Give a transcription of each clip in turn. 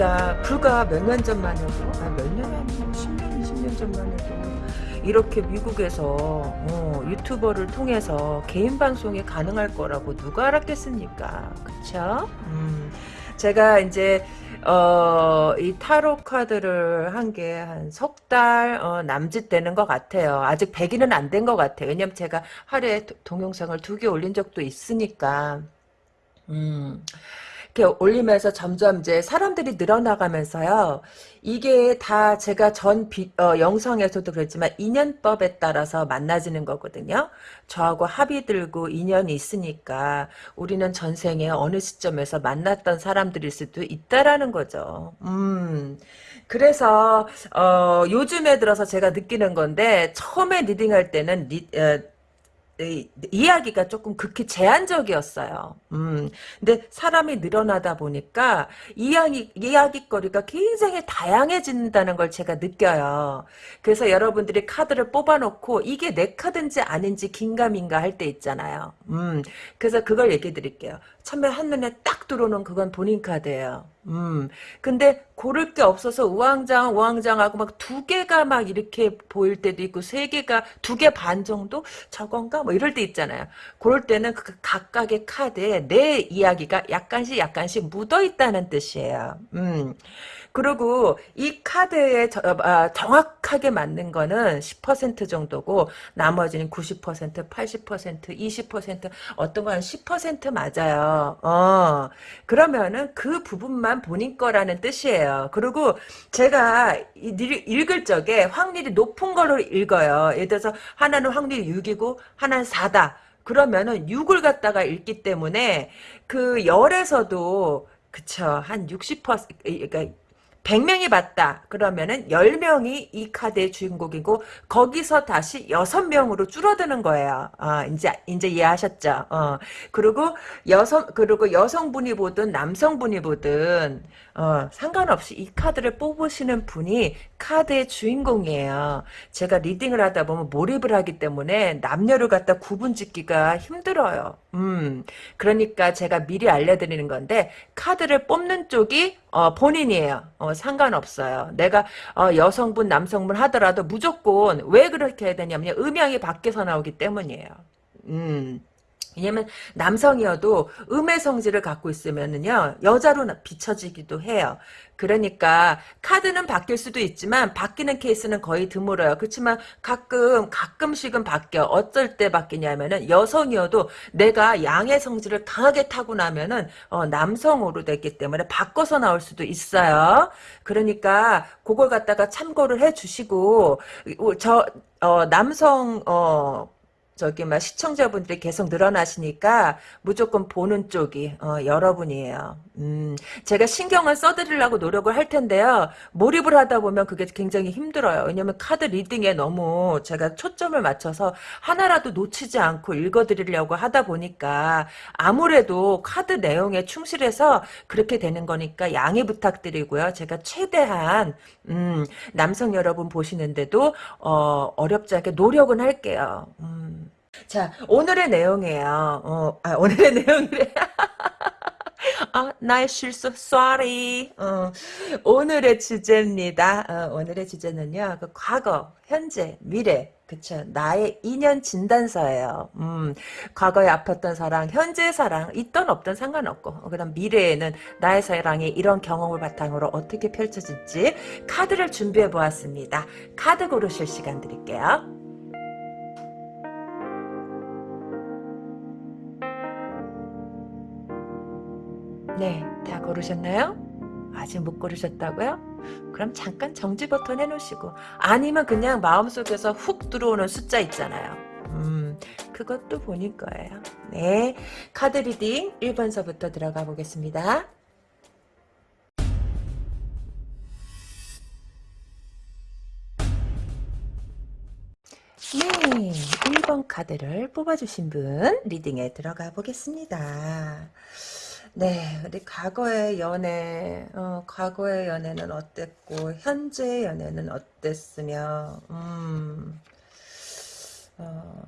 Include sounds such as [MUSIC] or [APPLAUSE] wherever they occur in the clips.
어, 우리가 불과 몇 년 전만 해도, 아, 몇 년, 아니고 10년, 20년 전만 해도, 이렇게 미국에서, 어, 유튜버를 통해서 개인 방송이 가능할 거라고 누가 알았겠습니까? 그쵸? 음, 제가 이제, 어, 이 타로 카드를 한 게 한 석 달, 어, 남짓 되는 것 같아요. 아직 100일은 안 된 것 같아요. 왜냐면 제가 하루에 동영상을 두 개 올린 적도 있으니까. 음, 이렇게 올리면서 점점 이제 사람들이 늘어나가면서요. 이게 다 제가 전 비, 어, 영상에서도 그랬지만 인연법에 따라서 만나지는 거거든요. 저하고 합의 들고 인연이 있으니까 우리는 전생에 어느 시점에서 만났던 사람들일 수도 있다라는 거죠. 음. 그래서 어, 요즘에 들어서 제가 느끼는 건데 처음에 리딩할 때는 리, 어, 이야기가 조금 극히 제한적이었어요. 음, 근데 사람이 늘어나다 보니까 이야기, 이야기거리가 굉장히 다양해진다는 걸 제가 느껴요. 그래서 여러분들이 카드를 뽑아놓고 이게 내 카드인지 아닌지 긴가민가 할 때 있잖아요. 음, 그래서 그걸 얘기해 드릴게요. 처음에 한눈에 딱 들어오는 그건 본인 카드예요. 음. 근데 고를 게 없어서 우왕좌왕 우왕좌왕하고 막 두 개가 막 이렇게 보일 때도 있고 세 개가 두 개 반 정도 저건가 뭐 이럴 때 있잖아요. 그럴 때는 그 각각의 카드에 내 이야기가 약간씩 약간씩 묻어 있다는 뜻이에요. 음. 그리고 이 카드에 저, 아, 정확하게 맞는 거는 10% 정도고 나머지는 90%, 80%, 20% 어떤 건 10% 맞아요. 어. 그러면은 그 부분만 본인 거라는 뜻이에요. 그리고 제가 읽을 적에 확률이 높은 걸로 읽어요. 예를 들어서 하나는 확률이 6이고 하나는 4다. 그러면은 6을 갖다가 읽기 때문에 그 열에서도 그쵸 한 60% 그러니까 100명이 봤다. 그러면은 10명이 이 카드의 주인공이고 거기서 다시 6명으로 줄어드는 거예요. 어, 이제 이제 이해하셨죠? 어. 그리고 여성 그리고 여성분이 보든 남성분이 보든 어, 상관없이 이 카드를 뽑으시는 분이 카드의 주인공이에요. 제가 리딩을 하다 보면 몰입을 하기 때문에 남녀를 갖다 구분 짓기가 힘들어요. 음. 그러니까 제가 미리 알려 드리는 건데 카드를 뽑는 쪽이 어, 본인이에요. 어, 상관없어요. 내가 어, 여성분, 남성분 하더라도 무조건 왜 그렇게 해야 되냐면 음향이 밖에서 나오기 때문이에요. 음. 왜냐면 남성이어도 음의 성질을 갖고 있으면은요 여자로 비춰지기도 해요. 그러니까 카드는 바뀔 수도 있지만 바뀌는 케이스는 거의 드물어요. 그렇지만 가끔 가끔씩은 바뀌어. 어쩔 때 바뀌냐면은 여성이어도 내가 양의 성질을 강하게 타고 나면은 어, 남성으로 됐기 때문에 바꿔서 나올 수도 있어요. 그러니까 그걸 갖다가 참고를 해주시고 저 어, 남성 어 저기 막 시청자분들이 계속 늘어나시니까 무조건 보는 쪽이 어, 여러분이에요. 음, 제가 신경을 써드리려고 노력을 할 텐데요. 몰입을 하다 보면 그게 굉장히 힘들어요. 왜냐면 카드 리딩에 너무 제가 초점을 맞춰서 하나라도 놓치지 않고 읽어드리려고 하다 보니까 아무래도 카드 내용에 충실해서 그렇게 되는 거니까 양해 부탁드리고요. 제가 최대한 음, 남성 여러분 보시는데도 어, 어렵지 않게 노력은 할게요. 음. 자, 오늘의 내용이에요. 어, 아, 오늘의 [LAUGHS] 내용이래. 아, 나의 실수, sorry. 어, 오늘의 주제입니다. 어, 오늘의 주제는요, 그 과거, 현재, 미래, 그쵸. 나의 인연 진단서예요. 음, 과거에 아팠던 사랑, 현재 사랑, 있던 없던 상관없고, 어, 그 다음 미래에는 나의 사랑이 이런 경험을 바탕으로 어떻게 펼쳐질지 카드를 준비해 보았습니다. 카드 고르실 시간 드릴게요. 네, 다 고르셨나요? 아직 못 고르셨다고요? 그럼 잠깐 정지 버튼 해놓으시고 아니면 그냥 마음속에서 훅 들어오는 숫자 있잖아요. 음, 그것도 본인 거예요. 네, 카드 리딩 1번서부터 들어가 보겠습니다. 네, 1번 카드를 뽑아주신 분 리딩에 들어가 보겠습니다. 네, 우리 과거의 연애, 어, 과거의 연애는 어땠고, 현재의 연애는 어땠으며, 음, 어,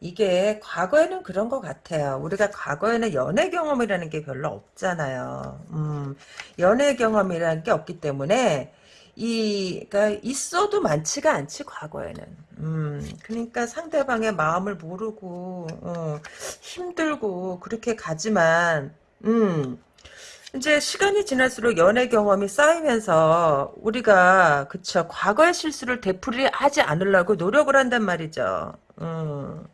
이게 과거에는 그런 것 같아요. 우리가 과거에는 연애 경험이라는 게 별로 없잖아요. 음, 연애 경험이라는 게 없기 때문에 이, 그니까, 있어도 많지가 않지, 과거에는. 음, 그러니까 상대방의 마음을 모르고, 어, 힘들고, 그렇게 가지만, 음, 이제 시간이 지날수록 연애 경험이 쌓이면서 우리가 그쵸 과거의 실수를 되풀이하지 않으려고 노력을 한단 말이죠. 음.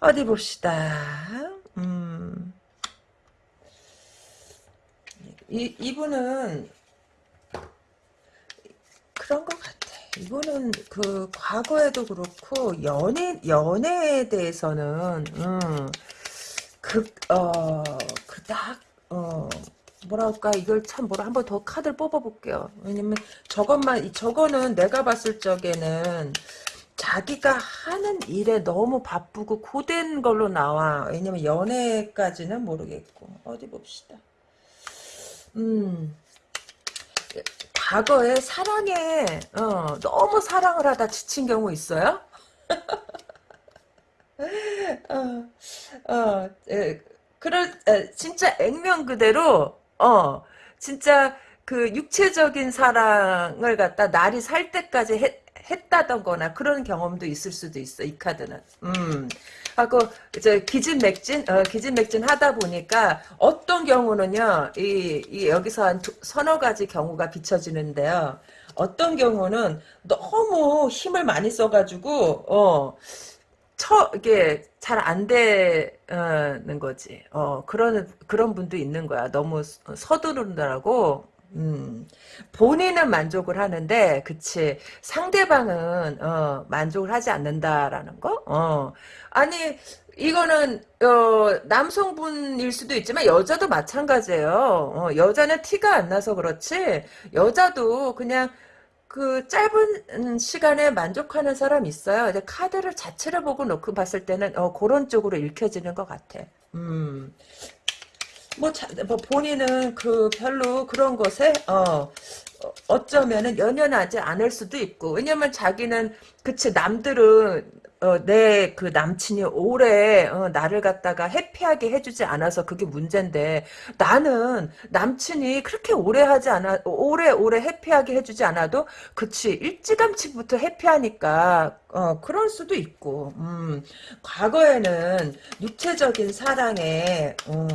어디 봅시다. 음. 이 이분은 그런 것 같아. 이분은 그 과거에도 그렇고 연애 연애에 대해서는 음, 그어그 딱 어, 뭐랄까, 이걸 참 뭐라 한 번 더 카드를 뽑아볼게요. 왜냐면 저것만, 저거는 내가 봤을 적에는 자기가 하는 일에 너무 바쁘고 고된 걸로 나와. 왜냐면 연애까지는 모르겠고. 어디 봅시다. 음, 과거에 사랑에, 어, 너무 사랑을 하다 지친 경우 있어요? [LAUGHS] 어, 어, 에, 그럴 진짜 액면 그대로 어 진짜 그 육체적인 사랑을 갖다 날이 살 때까지 했, 했다던거나 그런 경험도 있을 수도 있어 이 카드는. 음. 하고 이제 기진맥진 어, 기진맥진 하다 보니까 어떤 경우는요 이, 이 여기서 한 두, 서너 가지 경우가 비춰지는데요. 어떤 경우는 너무 힘을 많이 써가지고 어 처, 이게 잘 안 되는 거지. 어, 그런, 그런 분도 있는 거야. 너무 서두른다라고. 음, 본인은 만족을 하는데, 그치. 상대방은, 어, 만족을 하지 않는다라는 거? 어. 아니, 이거는, 어, 남성분일 수도 있지만, 여자도 마찬가지예요. 어, 여자는 티가 안 나서 그렇지, 여자도 그냥, 그 짧은 시간에 만족하는 사람 있어요. 이제 카드를 자체를 보고 놓고 봤을 때는 어, 그런 쪽으로 읽혀지는 것 같아. 음. 뭐, 자, 뭐 본인은 그 별로 그런 것에 어 어쩌면은 연연하지 않을 수도 있고 왜냐면 자기는 그치 남들은 어, 내 그 남친이 오래 어, 나를 갖다가 해피하게 해주지 않아서 그게 문제인데 나는 남친이 그렇게 오래 하지 않아 오래 오래 해피하게 해주지 않아도 그치 일찌감치부터 해피하니까 어, 그럴 수도 있고 음, 과거에는 육체적인 사랑에 음,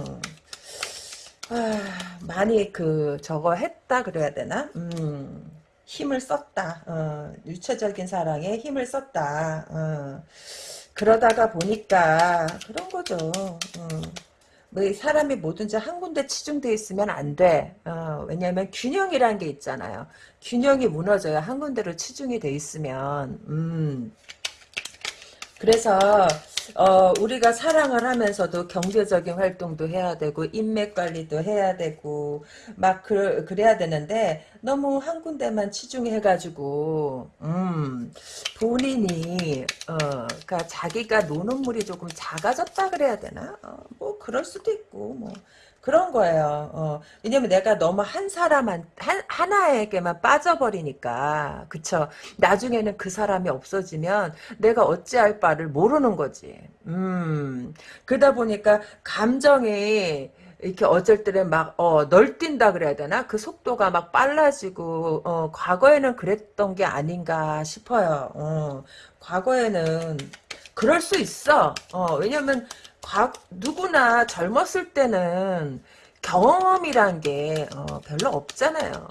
아, 많이 그 저거 했다 그래야 되나 음. 힘을 썼다. 어, 유체적인 사랑에 힘을 썼다. 어, 그러다가 보니까 그런 거죠. 어, 뭐 사람이 뭐든지 한 군데 치중돼 있으면 안 돼. 어, 왜냐하면 균형이란 게 있잖아요. 균형이 무너져야 한 군데로 치중이 돼 있으면. 음. 그래서 어, 우리가 사랑을 하면서도 경제적인 활동도 해야 되고 인맥 관리도 해야 되고 막 그, 그래야 되는데 너무 한 군데만 치중해가지고 음, 본인이 어, 그러니까 자기가 노는 물이 조금 작아졌다 그래야 되나? 어, 뭐 그럴 수도 있고 뭐 그런 거예요. 어, 왜냐면 내가 너무 한 사람 한, 한 하나에게만 빠져버리니까 그쵸. 나중에는 그 사람이 없어지면 내가 어찌할 바를 모르는 거지. 음 그러다 보니까 감정이 이렇게 어쩔 때는 막, 어, 널뛴다 그래야 되나? 그 속도가 막 빨라지고, 어, 과거에는 그랬던 게 아닌가 싶어요. 어, 과거에는 그럴 수 있어. 어, 왜냐면 과, 누구나 젊었을 때는 경험이란 게 어, 별로 없잖아요.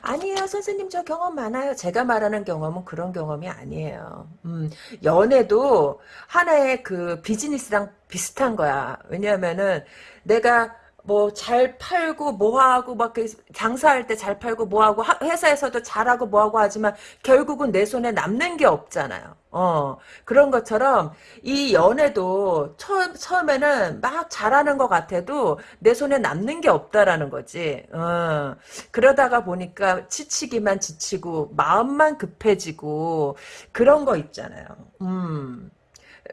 아니에요. 선생님 저 경험 많아요. 제가 말하는 경험은 그런 경험이 아니에요. 음, 연애도 하나의 그 비즈니스랑 비슷한 거야. 왜냐하면은 내가 뭐 잘 팔고 뭐하고 막 장사할 때 잘 팔고 뭐하고 회사에서도 잘하고 뭐하고 하지만 결국은 내 손에 남는 게 없잖아요. 어 그런 것처럼 이 연애도 처음 처음에는 막 잘하는 것 같아도 내 손에 남는 게 없다라는 거지. 어 그러다가 보니까 지치기만 지치고 마음만 급해지고 그런 거 있잖아요. 음.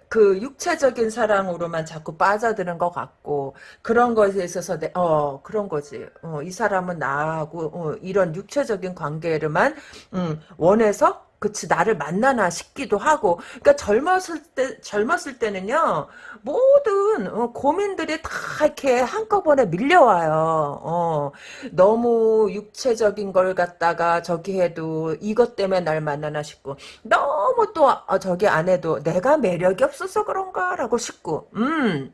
그 육체적인 사랑으로만 자꾸 빠져드는 것 같고 그런 것에 있어서 내, 어 그런 거지. 어, 이 사람은 나하고 어, 이런 육체적인 관계를만 음, 원해서 그치 나를 만나나 싶기도 하고 그러니까 젊었을 때 젊었을 때는요 모든 어, 고민들이 다 이렇게 한꺼번에 밀려와요 어, 너무 육체적인 걸 갖다가 저기 해도 이것 때문에 날 만나나 싶고 너무 또 어, 저기 안 해도 내가 매력이 없어서 그런가라고 싶고 음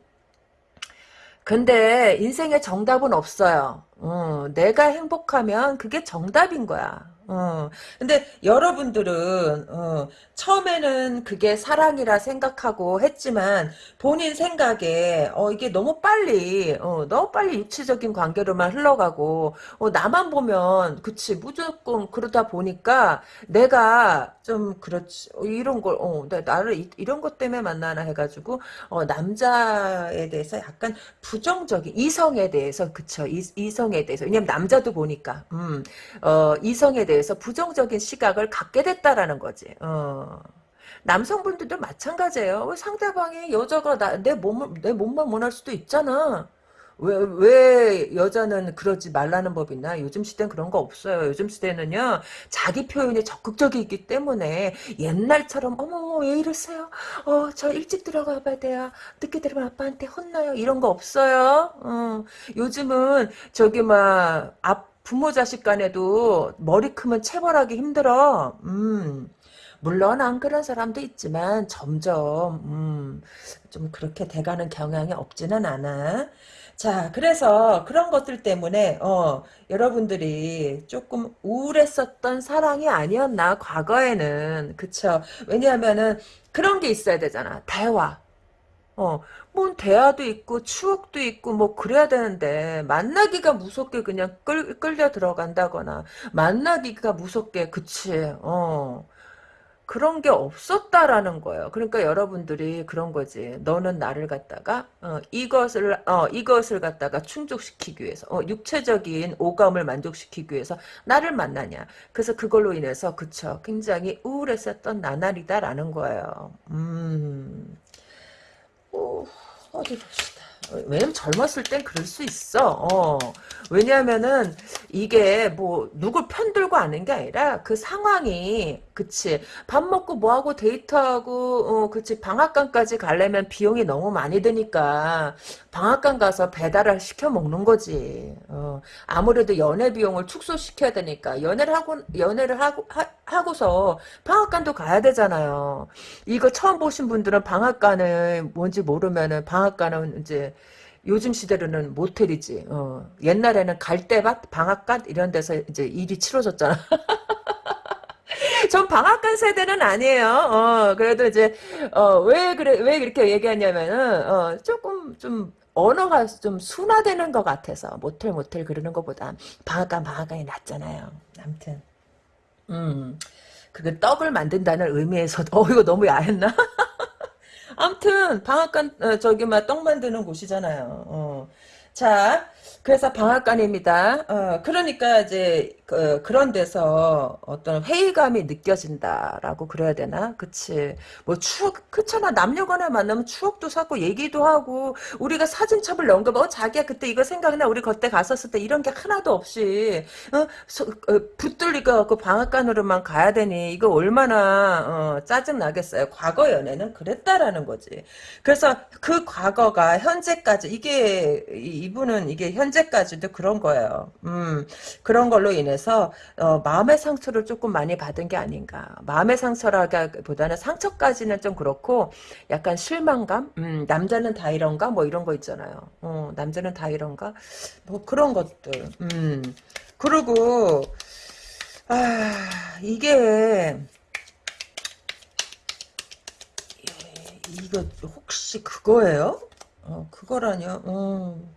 근데 인생에 정답은 없어요. 어, 내가 행복하면 그게 정답인 거야. 어, 근데 여러분들은 어, 처음에는 그게 사랑이라 생각하고 했지만 본인 생각에 어, 이게 너무 빨리 어, 너무 빨리 육체적인 관계로만 흘러가고 어, 나만 보면 그치 무조건 그러다 보니까 내가 좀 그렇지 어, 이런 걸 어, 나- 나를 이, 이런 것 때문에 만나나 해가지고 어, 남자에 대해서 약간 부정적인 이성에 대해서 그쵸 이, 이성에 대해서. 왜냐면 남자도 보니까 음, 어, 이성에 대해서 부정적인 시각을 갖게 됐다라는 거지. 어. 남성분들도 마찬가지예요. 왜 상대방이 여자가 나, 내 몸을 내 몸만 원할 수도 있잖아. 왜, 왜 여자는 그러지 말라는 법 있나? 요즘 시대는 그런 거 없어요. 요즘 시대는요, 자기 표현이 적극적이기 때문에 옛날처럼, 어머, 왜 이러세요? 어, 저 일찍 들어가 봐야 돼요. 늦게 들어가면 아빠한테 혼나요. 이런 거 없어요. 어, 요즘은 저기, 막, 앞, 부모 자식 간에도 머리 크면 체벌하기 힘들어. 음. 물론 안 그런 사람도 있지만 점점 음, 좀 그렇게 돼가는 경향이 없지는 않아. 자, 그래서 그런 것들 때문에 어, 여러분들이 조금 우울했었던 사랑이 아니었나 과거에는 그쵸? 왜냐하면은 그런 게 있어야 되잖아. 대화. 어, 뭔 대화도 있고 추억도 있고 뭐 그래야 되는데 만나기가 무섭게 그냥 끌, 끌려 들어간다거나 만나기가 무섭게 그치 어 그런 게 없었다라는 거예요. 그러니까 여러분들이 그런 거지. 너는 나를 갖다가 어, 이것을 어, 이것을 갖다가 충족시키기 위해서 어, 육체적인 오감을 만족시키기 위해서 나를 만나냐. 그래서 그걸로 인해서 그쵸. 굉장히 우울했었던 나날이다라는 거예요. 음. 어, 어디 봅시다. 왜냐면 젊었을 땐 그럴 수 있어. 어. 왜냐면은 이게 뭐 누굴 편들고 하는 게 아니라 그 상황이 그치 밥 먹고 뭐하고 데이트하고 어 그치 방앗간까지 가려면 비용이 너무 많이 드니까 방앗간 가서 배달을 시켜 먹는 거지. 어. 아무래도 연애 비용을 축소시켜야 되니까 연애를 하고 연애를 하고 하, 하고서 방앗간도 가야 되잖아요. 이거 처음 보신 분들은 방앗간을 뭔지 모르면은 방앗간은 이제 요즘 시대로는 모텔이지. 어. 옛날에는 갈대밭, 방앗간 이런 데서 이제 일이 치러졌잖아. [LAUGHS] 전 방앗간 세대는 아니에요. 어, 그래도 이제 어, 왜 그래 왜 그렇게 얘기하냐면은 어, 조금 좀 언어가 좀 순화되는 것 같아서 모텔 모텔 그러는 것보다 방앗간 방앗간이 낫잖아요. 아무튼 음. 그게 떡을 만든다는 의미에서 어 이거 너무 야했나? [LAUGHS] 아무튼 방앗간 어, 저기 막 떡 만드는 곳이잖아요. 어. 자, 그래서 방앗간입니다. 어, 그러니까 이제 그, 그런 데서 어떤 회의감이 느껴진다라고 그래야 되나? 그치. 뭐 추억, 그렇잖아. 남녀간에 만나면 추억도 쌓고 얘기도 하고 우리가 사진첩을 거뭐 자기야 그때 이거 생각나 우리 그때 갔었을 때 이런 게 하나도 없이 어, 소, 어, 붙들리가 그 방앗간으로만 가야 되니 이거 얼마나 어, 짜증 나겠어요. 과거 연애는 그랬다라는 거지. 그래서 그 과거가 현재까지 이게 이- 이분은 이게 현재까지도 그런 거예요. 음 그런 걸로 인해서 어, 마음의 상처를 조금 많이 받은 게 아닌가. 마음의 상처라기보다는 상처까지는 좀 그렇고 약간 실망감. 음 남자는 다 이런가 뭐 이런 거 있잖아요. 어, 남자는 다 이런가 뭐 그런 것들. 음 그리고 아 이게 예, 이거 혹시 그거예요? 어, 그거라뇨. 어.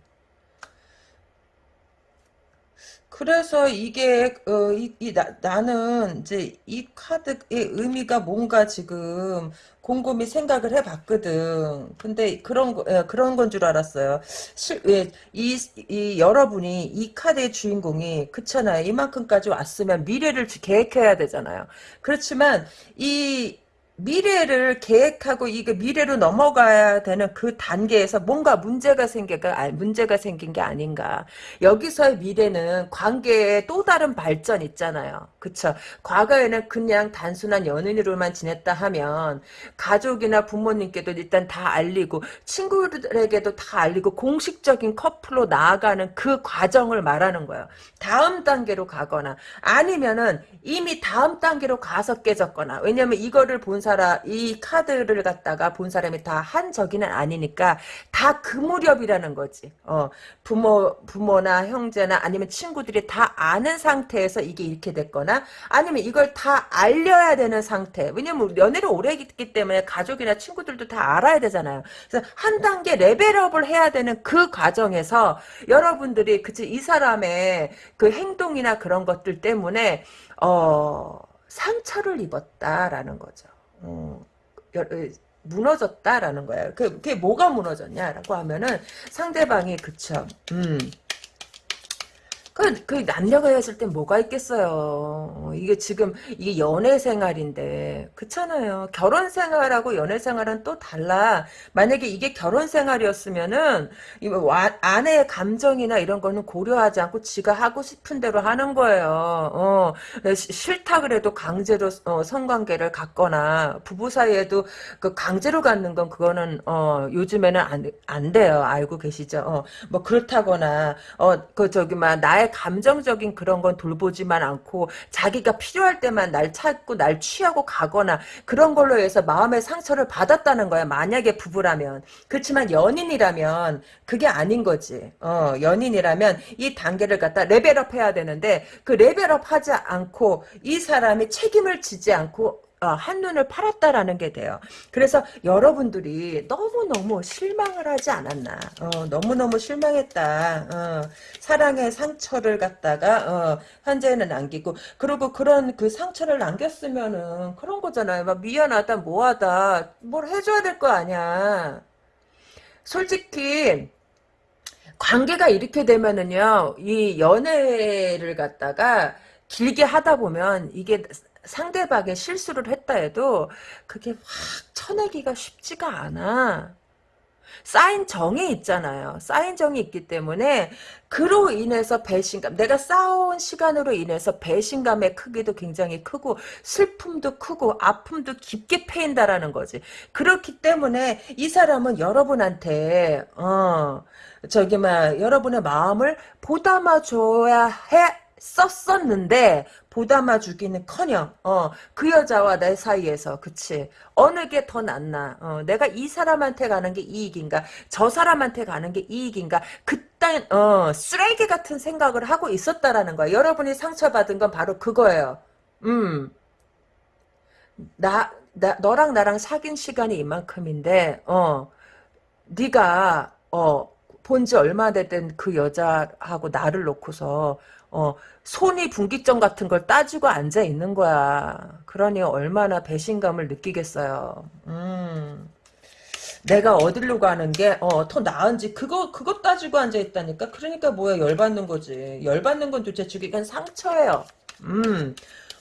그래서 이게 어, 이, 이 나, 나는 이제 이 카드의 의미가 뭔가 지금 곰곰이 생각을 해봤거든. 근데 그런 거 예, 그런 건 줄 알았어요. 실, 예, 이, 이 여러분이 이 카드의 주인공이 그렇잖아요. 이만큼까지 왔으면 미래를 주- 계획해야 되잖아요. 그렇지만 이 미래를 계획하고 이게 미래로 넘어가야 되는 그 단계에서 뭔가 문제가 생겨가 아, 문제가 생긴 게 아닌가. 여기서의 미래는 관계의 또 다른 발전 있잖아요. 그쵸? 과거에는 그냥 단순한 연인으로만 지냈다 하면 가족이나 부모님께도 일단 다 알리고 친구들에게도 다 알리고 공식적인 커플로 나아가는 그 과정을 말하는 거예요. 다음 단계로 가거나 아니면은 이미 다음 단계로 가서 깨졌거나 왜냐면 이거를 본 사람 이 카드를 갖다가 본 사람이 다 한 적이는 아니니까 다 그 무렵이라는 거지. 어, 부모 부모나 형제나 아니면 친구들이 다 아는 상태에서 이게 이렇게 됐거나 아니면 이걸 다 알려야 되는 상태. 왜냐면 연애를 오래 했기 때문에 가족이나 친구들도 다 알아야 되잖아요. 그래서 한 단계 레벨업을 해야 되는 그 과정에서 여러분들이 그치 이 사람의 그 행동이나 그런 것들 때문에 어 상처를 입었다라는 거죠. 어, 무너졌다라는 거예요. 그, 그게 뭐가 무너졌냐라고 하면은 상대방이 그쵸. 음. 그, 그 남녀가 헤어질 땐 뭐가 있겠어요. 어, 이게 지금 이게 연애 생활인데 그렇잖아요. 결혼 생활하고 연애 생활은 또 달라. 만약에 이게 결혼 생활이었으면은 와, 아내의 감정이나 이런 거는 고려하지 않고 지가 하고 싶은 대로 하는 거예요. 어, 싫다 그래도 강제로 어, 성관계를 갖거나 부부 사이에도 그 강제로 갖는 건 그거는 어, 요즘에는 안, 안 돼요. 알고 계시죠? 어, 뭐 그렇다거나 어, 그 저기 막 나의 감정적인 그런 건 돌보지만 않고 자기가 필요할 때만 날 찾고 날 취하고 가거나 그런 걸로 해서 마음의 상처를 받았다는 거야. 만약에 부부라면. 그렇지만 연인이라면 그게 아닌 거지. 어, 연인이라면 이 단계를 갖다 레벨업 해야 되는데 그 레벨업 하지 않고 이 사람이 책임을 지지 않고 어, 한눈을 팔았다라는 게 돼요. 그래서 여러분들이 너무너무 실망을 하지 않았나. 어, 너무너무 실망했다. 어, 사랑의 상처를 갖다가 어, 현재는 남기고 그리고 그런 그 상처를 남겼으면은 그런 거잖아요. 막 미안하다 뭐하다 뭘 해줘야 될 거 아니야. 솔직히 관계가 이렇게 되면은요 이 연애를 갖다가 길게 하다 보면 이게 상대방의 실수를 했다 해도 그게 확 쳐내기가 쉽지가 않아. 쌓인 정이 있잖아요. 쌓인 정이 있기 때문에 그로 인해서 배신감, 내가 쌓아온 시간으로 인해서 배신감의 크기도 굉장히 크고 슬픔도 크고 아픔도 깊게 패인다라는 거지. 그렇기 때문에 이 사람은 여러분한테 어 저기 막 여러분의 마음을 보담아 줘야 해 썼었는데 보담아 주기는커녕 어, 그 여자와 내 사이에서 그치? 어느 게 더 낫나? 어, 내가 이 사람한테 가는 게 이익인가? 저 사람한테 가는 게 이익인가? 그딴 어, 쓰레기 같은 생각을 하고 있었다라는 거야. 여러분이 상처받은 건 바로 그거예요. 음. 나, 나 너랑 나랑 사귄 시간이 이만큼인데 어 네가 어 본지 얼마 됐던 그 여자하고 나를 놓고서 어, 손이 분기점 같은 걸 따지고 앉아 있는 거야. 그러니 얼마나 배신감을 느끼겠어요. 음. 내가 어디로 가는 게, 어, 더 나은지, 그거, 그거 따지고 앉아있다니까? 그러니까 뭐야, 열받는 거지. 열받는 건 도대체 주기간 상처예요. 음.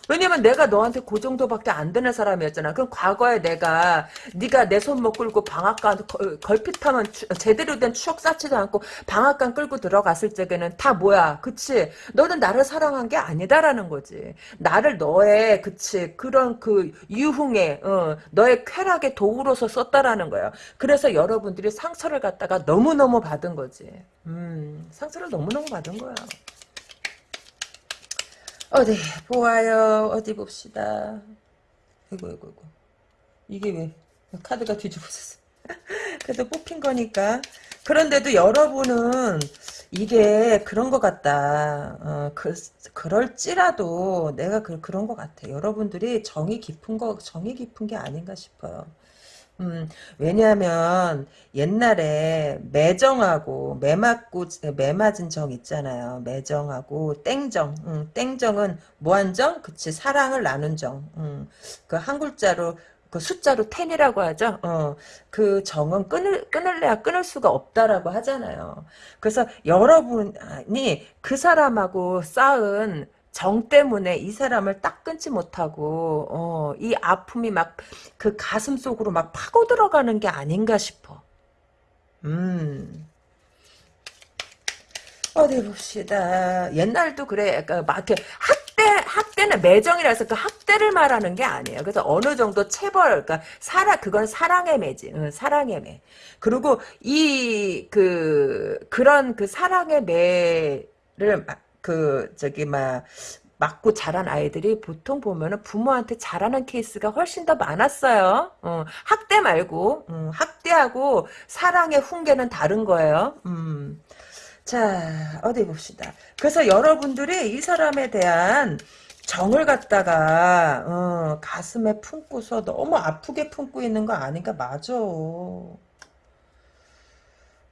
왜냐면 내가 너한테 그 정도밖에 안 되는 사람이었잖아. 그럼 과거에 내가 네가 내 손 못 끌고 방앗간 걸핏하면 제대로 된 추억 쌓지도 않고 방앗간 끌고 들어갔을 적에는 다 뭐야. 그치? 너는 나를 사랑한 게 아니다라는 거지. 나를 너의 그치 그런 그 유흥에 어, 너의 쾌락의 도구로서 썼다라는 거야. 그래서 여러분들이 상처를 갖다가 너무 너무 받은 거지. 음, 상처를 너무 너무 받은 거야. 어디 보아요. 어디 봅시다. 이거 이거 이거. 이게 왜 카드가 뒤집어졌어. [LAUGHS] 그래도 뽑힌 거니까. 그런데도 여러분은 이게 그런 것 같다. 어, 그, 그럴지라도 내가 그, 그런 것 같아. 여러분들이 정이 깊은 거, 정이 깊은 게 아닌가 싶어요. 음, 왜냐하면 옛날에 매정하고 매 맞고 매 맞은 정 있잖아요. 매정하고 땡정. 음, 땡정은 무한정, 그치 사랑을 나눈 정. 음, 그한 글자로 그 숫자로 텐이라고 하죠. 어, 그 정은 끊을 끊을래야 끊을 수가 없다라고 하잖아요. 그래서 여러분이 그 사람하고 쌓은 정 때문에 이 사람을 딱 끊지 못하고 어, 이 아픔이 막 그 가슴 속으로 막 파고 들어가는 게 아닌가 싶어. 음. 어디 봅시다. 옛날도 그래. 그러니까 막 학대 학대는 매정이라서 그 학대를 말하는 게 아니에요. 그래서 어느 정도 체벌, 그러니까 사랑 그건 사랑의 매지. 응, 사랑의 매. 그리고 이 그 그런 그 사랑의 매를 막 그 저기 막 맞고 자란 아이들이 보통 보면은 부모한테 잘하는 케이스가 훨씬 더 많았어요. 어, 학대 말고 음, 학대하고 사랑의 훈계는 다른 거예요. 음. 자 어디 봅시다. 그래서 여러분들이 이 사람에 대한 정을 갖다가 어, 가슴에 품고서 너무 아프게 품고 있는 거 아닌가 맞아.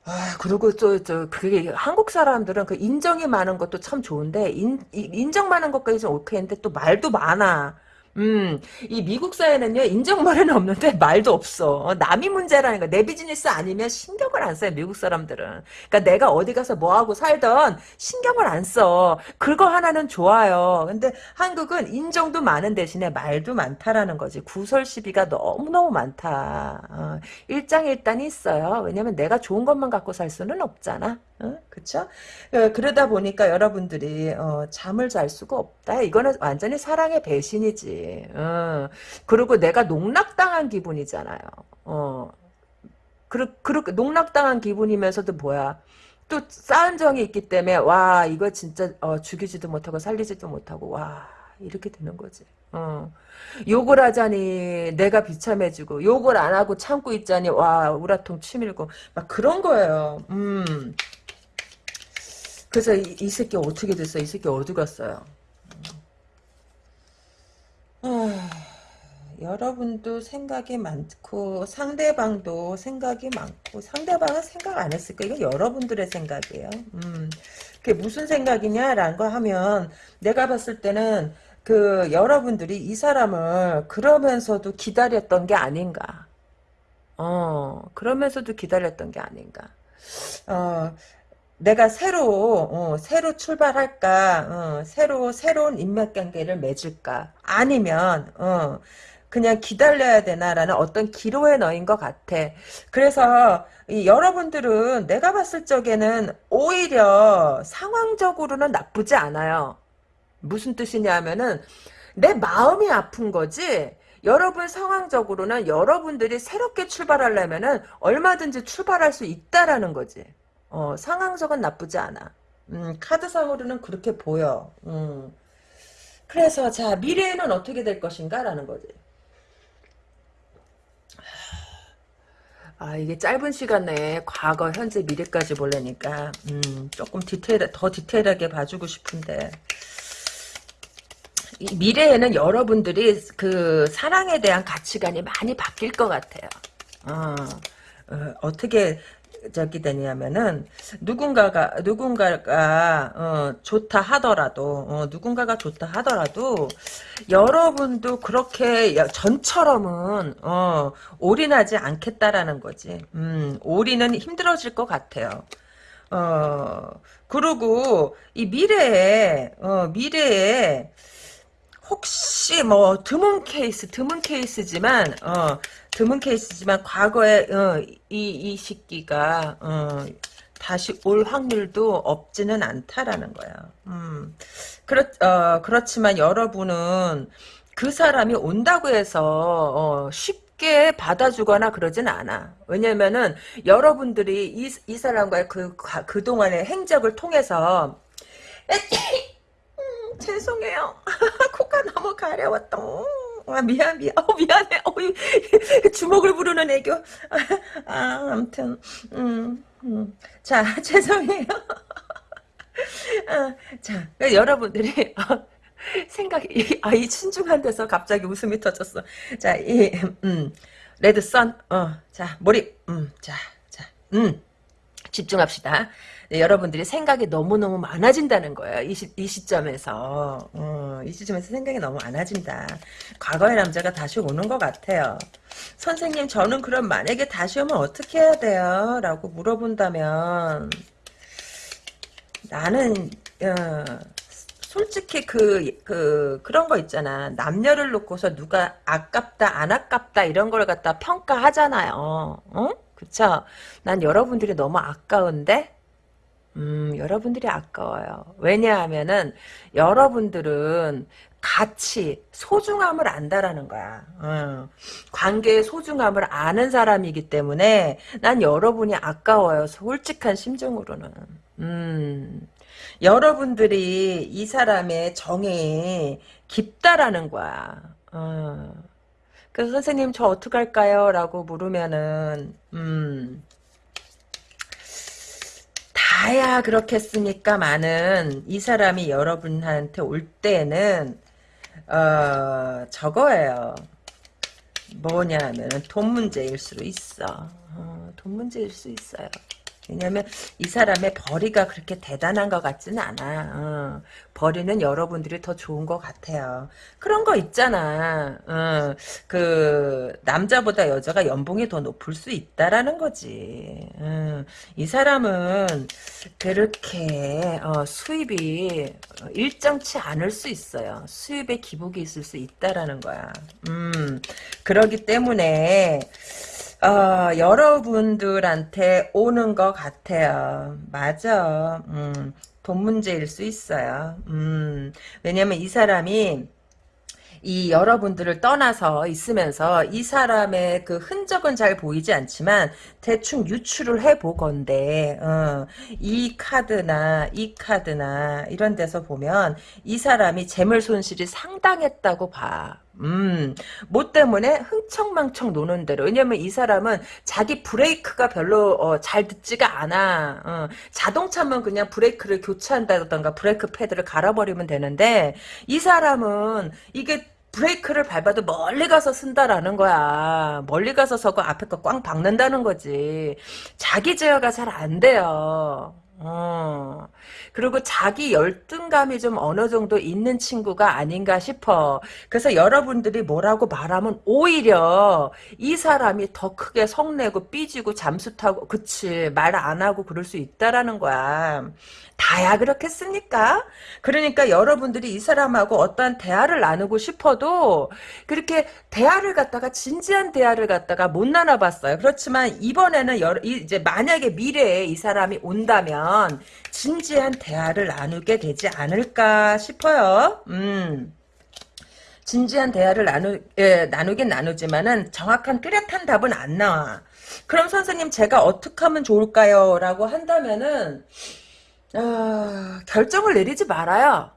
아, 그리고 또, 저, 그게, 한국 사람들은 그 인정이 많은 것도 참 좋은데, 인, 이- 인정 많은 것까지 좀 오케이인데, 또 말도 많아. 음, 이 미국 사회는요, 인정말에는 없는데, 말도 없어. 어, 남이 문제라는 거. 내 비즈니스 아니면 신경을 안 써요, 미국 사람들은. 그러니까 내가 어디 가서 뭐하고 살던 신경을 안 써. 그거 하나는 좋아요. 근데 한국은 인정도 많은 대신에 말도 많다라는 거지. 구설 시비가 너무너무 많다. 어, 일장일단이 있어요. 왜냐면 내가 좋은 것만 갖고 살 수는 없잖아. 어? 그쵸? 어, 그러다 보니까 여러분들이 어, 잠을 잘 수가 없다. 이거는 완전히 사랑의 배신이지. 어. 그리고 내가 농락당한 기분이잖아요. 어. 그르, 그르, 농락당한 기분이면서도 뭐야. 또 쌓은 정이 있기 때문에 와 이거 진짜 어, 죽이지도 못하고 살리지도 못하고 와 이렇게 되는 거지. 어. 욕을 하자니 내가 비참해지고 욕을 안 하고 참고 있자니 와 우라통 치밀고 막 그런 거예요. 음. 그래서 이, 이 새끼 어떻게 됐어? 이 새끼 어디 갔어요? 아, 여러분도 생각이 많고 상대방도 생각이 많고 상대방은 생각 안 했을 거예요. 이건 여러분들의 생각이에요. 음, 그게 무슨 생각이냐라는 거 하면 내가 봤을 때는 그 여러분들이 이 사람을 그러면서도 기다렸던 게 아닌가. 어, 그러면서도 기다렸던 게 아닌가. 어, 내가 새로 어, 새로 출발할까? 어, 새로 새로운 인맥 관계를 맺을까? 아니면 어, 그냥 기다려야 되나라는 어떤 기로에 넣인 것 같아. 그래서 이 여러분들은 내가 봤을 적에는 오히려 상황적으로는 나쁘지 않아요. 무슨 뜻이냐 하면은 내 마음이 아픈 거지. 여러분 상황적으로는 여러분들이 새롭게 출발하려면은 얼마든지 출발할 수 있다라는 거지 어, 상황적은 나쁘지 않아. 음, 카드상으로는 그렇게 보여. 음. 그래서 자 미래에는 어떻게 될 것인가 라는 거지. 아 이게 짧은 시간 내에 과거, 현재, 미래까지 보려니까 음, 조금 디테일 더 디테일하게 봐주고 싶은데 이 미래에는 여러분들이 그 사랑에 대한 가치관이 많이 바뀔 것 같아요. 어, 어, 어떻게 저기 되냐면은 누군가가 누군가가 어, 좋다 하더라도 어, 누군가가 좋다 하더라도 여러분도 그렇게 전처럼은 어, 올인하지 않겠다라는 거지. 음, 올인은 힘들어질 것 같아요. 어 그리고 이 미래에 어, 미래에 혹시 뭐 드문 케이스 드문 케이스지만 어 드문 케이스지만 과거에 어, 이, 이 시기가 어, 다시 올 확률도 없지는 않다라는 거야. 음. 그렇 어, 그렇지만 여러분은 그 사람이 온다고 해서 어, 쉽게 받아주거나 그러진 않아. 왜냐면은 여러분들이 이, 이 사람과의 그, 그동안의 행적을 통해서 [COUGHS] 음, 죄송해요. 가려웠다. 아, 미안, 미안. 어, 미안해. 어, 주먹을 부르는 애교. 아, 아무튼, 음, 음. 자, [LAUGHS] 죄송해요. 아, 자, 여러분들이, 어, 생각이, 아, 이 신중한 데서 갑자기 웃음이 터졌어. 자, 이, 음, 레드 선, 어, 자, 몰입, 음, 자, 자, 음, 집중합시다. 네, 여러분들이 생각이 너무너무 많아진다는 거예요. 이, 시, 이 시점에서. 어, 이 시점에서 생각이 너무 많아진다. 과거의 남자가 다시 오는 것 같아요. 선생님 저는 그럼 만약에 다시 오면 어떻게 해야 돼요? 라고 물어본다면 나는 어, 솔직히 그, 그, 그런 거 있잖아. 남녀를 놓고서 누가 아깝다, 안 아깝다, 이런 걸 갖다 평가하잖아요. 어? 그쵸? 난 여러분들이 너무 아까운데? 음, 여러분들이 아까워요. 왜냐하면은, 여러분들은 가치, 소중함을 안다라는 거야. 어. 관계의 소중함을 아는 사람이기 때문에 난 여러분이 아까워요. 솔직한 심정으로는. 음. 여러분들이 이 사람의 정이 깊다라는 거야. 어. 그래서 선생님 저 어떡할까요? 라고 물으면은 음. 다야 그렇겠습니까? 많은 이 사람이 여러분한테 올 때는 어 저거예요. 뭐냐면 돈 문제일 수 있어. 어, 돈 문제일 수 있어요. 왜냐면 이 사람의 벌이가 그렇게 대단한 것 같지는 않아. 어. 벌이는 여러분들이 더 좋은 것 같아요. 그런 거 있잖아. 어. 그 남자보다 여자가 연봉이 더 높을 수 있다라는 거지. 어. 이 사람은 그렇게 어, 수입이 일정치 않을 수 있어요. 수입에 기복이 있을 수 있다라는 거야. 음, 그러기 때문에 어, 여러분들한테 오는 것 같아요. 맞아. 음, 돈 문제일 수 있어요. 음, 왜냐면 이 사람이 이 여러분들을 떠나서 있으면서 이 사람의 그 흔적은 잘 보이지 않지만 대충 유추를 해보건데 어, 이 카드나 이 카드나 이런 데서 보면 이 사람이 재물 손실이 상당했다고 봐. 음, 뭐 때문에 흥청망청 노는 대로. 왜냐면 이 사람은 자기 브레이크가 별로 어, 잘 듣지가 않아. 어, 자동차면 그냥 브레이크를 교체한다던가 브레이크 패드를 갈아버리면 되는데 이 사람은 이게 브레이크를 밟아도 멀리 가서 쓴다라는 거야. 멀리 가서 서고 앞에 거 꽝 박는다는 거지. 자기 제어가 잘 안 돼요. 어. 그리고 자기 열등감이 좀 어느 정도 있는 친구가 아닌가 싶어. 그래서 여러분들이 뭐라고 말하면 오히려 이 사람이 더 크게 성내고 삐지고 잠수 타고 그치 말 안 하고 그럴 수 있다라는 거야. 다야 그렇겠습니까? 그러니까 여러분들이 이 사람하고 어떠한 대화를 나누고 싶어도 그렇게 대화를 갖다가 진지한 대화를 갖다가 못 나눠봤어요. 그렇지만 이번에는 여러, 이제 만약에 미래에 이 사람이 온다면 진지한 대화를 나누게 되지 않을까 싶어요. 음. 진지한 대화를 나누, 예, 나누긴 나누지만은 정확한 뚜렷한 답은 안 나와. 그럼 선생님 제가 어떻게 하면 좋을까요? 라고 한다면은 아, 결정을 내리지 말아요.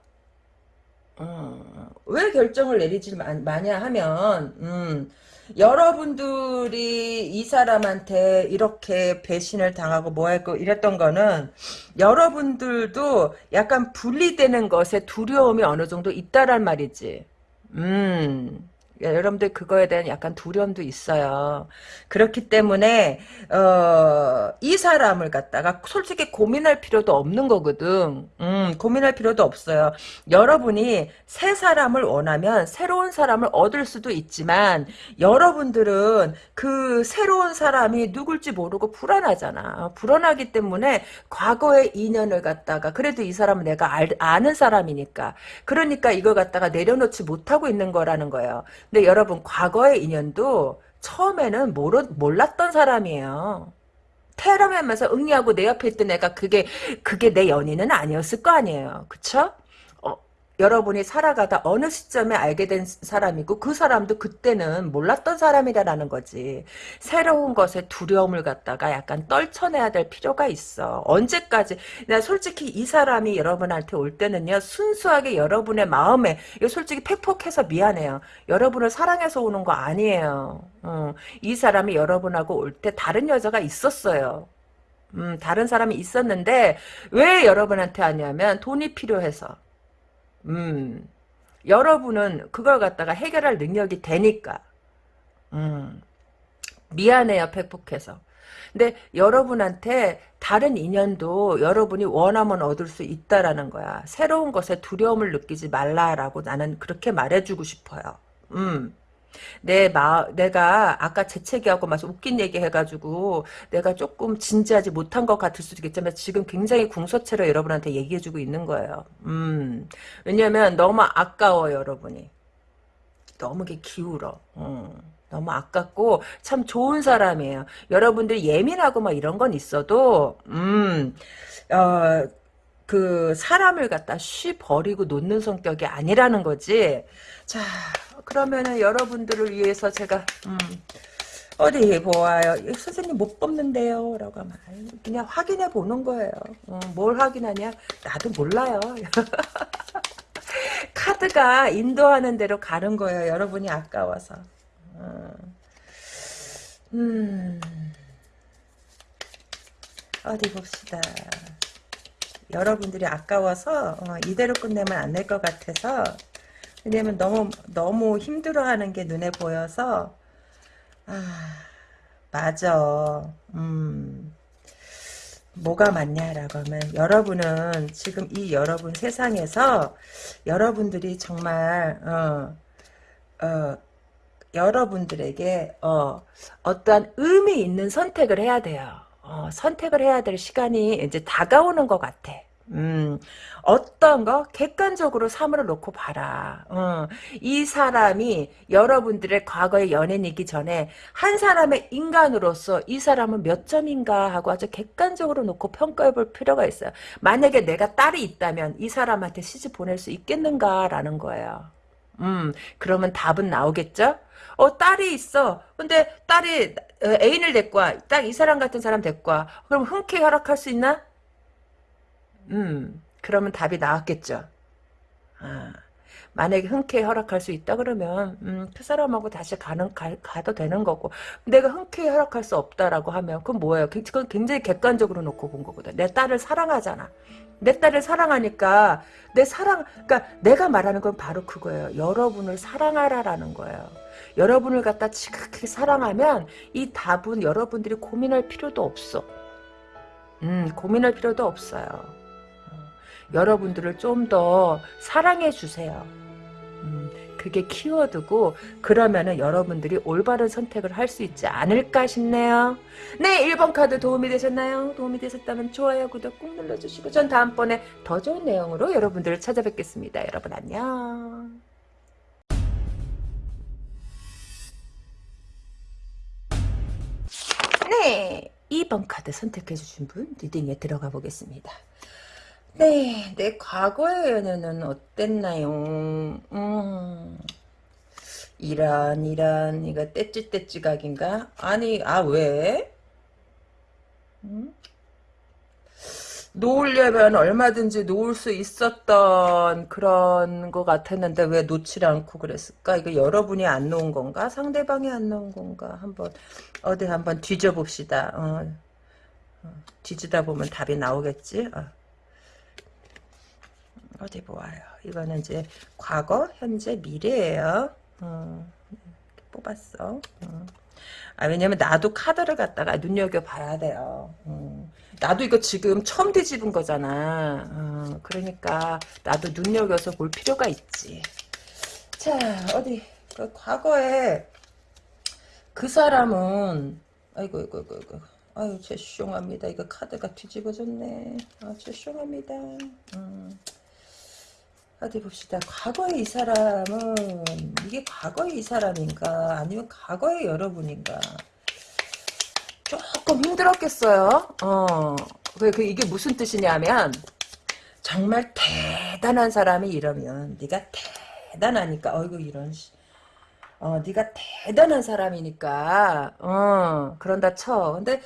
어, 왜 결정을 내리지 마, 마냐 하면 음, 여러분들이 이 사람한테 이렇게 배신을 당하고 뭐 할거 이랬던 거는 여러분들도 약간 분리되는 것에 두려움이 어느 정도 있다란 말이지. 음. 예, 여러분들 그거에 대한 약간 두려움도 있어요. 그렇기 때문에 어, 이 사람을 갖다가 솔직히 고민할 필요도 없는 거거든. 음, 고민할 필요도 없어요. 여러분이 새 사람을 원하면 새로운 사람을 얻을 수도 있지만 여러분들은 그 새로운 사람이 누굴지 모르고 불안하잖아. 불안하기 때문에 과거의 인연을 갖다가 그래도 이 사람은 내가 알, 아는 사람이니까 그러니까 이걸 갖다가 내려놓지 못하고 있는 거라는 거예요. 근데 여러분 과거의 인연도 처음에는 모르, 몰랐던 사람이에요. 테러하면서 응리하고 내 옆에 있던 애가 그게 그게 내 연인은 아니었을 거 아니에요. 그쵸? 여러분이 살아가다 어느 시점에 알게 된 사람이고 그 사람도 그때는 몰랐던 사람이라는 거지. 새로운 것에 두려움을 갖다가 약간 떨쳐내야 될 필요가 있어. 언제까지 나 솔직히 이 사람이 여러분한테 올 때는요. 순수하게 여러분의 마음에 이거 솔직히 팩폭해서 미안해요. 여러분을 사랑해서 오는 거 아니에요. 어, 이 사람이 여러분하고 올 때 다른 여자가 있었어요. 음, 다른 사람이 있었는데 왜 여러분한테 하냐면 돈이 필요해서 음, 여러분은 그걸 갖다가 해결할 능력이 되니까. 음, 미안해요, 팩폭해서. 근데 여러분한테 다른 인연도 여러분이 원하면 얻을 수 있다라는 거야. 새로운 것에 두려움을 느끼지 말라라고 나는 그렇게 말해주고 싶어요. 음. 내 마, 내가 아까 재채기하고 막 웃긴 얘기 해가지고 내가 조금 진지하지 못한 것 같을 수도 있겠지만 지금 굉장히 궁서체로 여러분한테 얘기해주고 있는 거예요. 음, 왜냐면 너무 아까워 여러분이. 너무 게 기울어. 음. 너무 아깝고 참 좋은 사람이에요. 여러분들 예민하고 막 이런 건 있어도 음, 어, 그 사람을 갖다 쉬 버리고 놓는 성격이 아니라는 거지. 자, 그러면은 여러분들을 위해서 제가 음, 어디 보아요. 선생님 못 뽑는데요. 라고 하면 그냥 확인해 보는 거예요. 어, 뭘 확인하냐? 나도 몰라요. [LAUGHS] 카드가 인도하는 대로 가는 거예요. 여러분이 아까워서. 어. 음. 어디 봅시다. 여러분들이 아까워서 어, 이대로 끝내면 안 될 것 같아서 왜냐면 너무 너무 힘들어하는 게 눈에 보여서 아 맞아 음 뭐가 맞냐라고 하면 여러분은 지금 이 여러분 세상에서 여러분들이 정말 어, 어, 여러분들에게 어, 어떠한 의미 있는 선택을 해야 돼요. 어, 선택을 해야 될 시간이 이제 다가오는 것 같아. 음, 어떤 거 객관적으로 사물을 놓고 봐라. 어, 이 사람이 여러분들의 과거의 연인이기 전에 한 사람의 인간으로서 이 사람은 몇 점인가 하고 아주 객관적으로 놓고 평가해 볼 필요가 있어요. 만약에 내가 딸이 있다면 이 사람한테 시집 보낼 수 있겠는가라는 거예요. 음, 그러면 답은 나오겠죠? 어, 딸이 있어. 근데 딸이 어, 애인을 데리고 와. 딱 이 사람 같은 사람 데리고 와. 그럼 흔쾌히 허락할 수 있나? 음, 그러면 답이 나왔겠죠. 아, 만약에 흔쾌히 허락할 수 있다 그러면 음, 그 사람하고 다시 가는 가, 가도 되는 거고 내가 흔쾌히 허락할 수 없다라고 하면 그건 뭐예요? 그건 굉장히 객관적으로 놓고 본 거거든. 내 딸을 사랑하잖아. 내 딸을 사랑하니까 내 사랑 그러니까 내가 말하는 건 바로 그거예요. 여러분을 사랑하라라는 거예요. 여러분을 갖다 지극히 사랑하면 이 답은 여러분들이 고민할 필요도 없어. 음, 고민할 필요도 없어요. 여러분들을 좀 더 사랑해 주세요. 음, 그게 키워드고 그러면은 여러분들이 올바른 선택을 할 수 있지 않을까 싶네요. 네 1번 카드 도움이 되셨나요? 도움이 되셨다면 좋아요 구독 꾹 눌러주시고 전 다음번에 더 좋은 내용으로 여러분들을 찾아뵙겠습니다. 여러분 안녕. 네 2번 카드 선택해 주신 분 리딩에 들어가 보겠습니다. 네, 내 과거의 연애는 어땠나요? 음, 이런, 이런, 이거 떼찌떼찌각인가? 아니, 아, 왜? 음? 놓으려면 얼마든지 놓을 수 있었던 그런 것 같았는데 왜 놓지 않고 그랬을까? 이거 여러분이 안 놓은 건가? 상대방이 안 놓은 건가? 한번 어디 한번 뒤져봅시다. 어, 어, 뒤지다 보면 답이 나오겠지? 어. 어디 보아요. 이거는 이제 과거, 현재, 미래예요. 어, 뽑았어. 어. 아 왜냐면 나도 카드를 갖다가 눈여겨봐야 돼요. 어. 나도 이거 지금 처음 뒤집은 거잖아. 어, 그러니까 나도 눈여겨서 볼 필요가 있지. 자 어디 그 과거에 그 사람은 아이고 아이고 아이고 아이고 아유 죄송합니다. 이거 카드가 뒤집어졌네. 아 죄송합니다. 음. 어디 봅시다. 과거의 이 사람은 이게 과거의 이 사람인가 아니면 과거의 여러분인가 조금 힘들었겠어요. 어, 그, 그 이게 무슨 뜻이냐면 정말 대단한 사람이 이러면 네가 대단하니까 어이구 이런 어 네가 대단한 사람이니까 어 그런다 쳐. 근데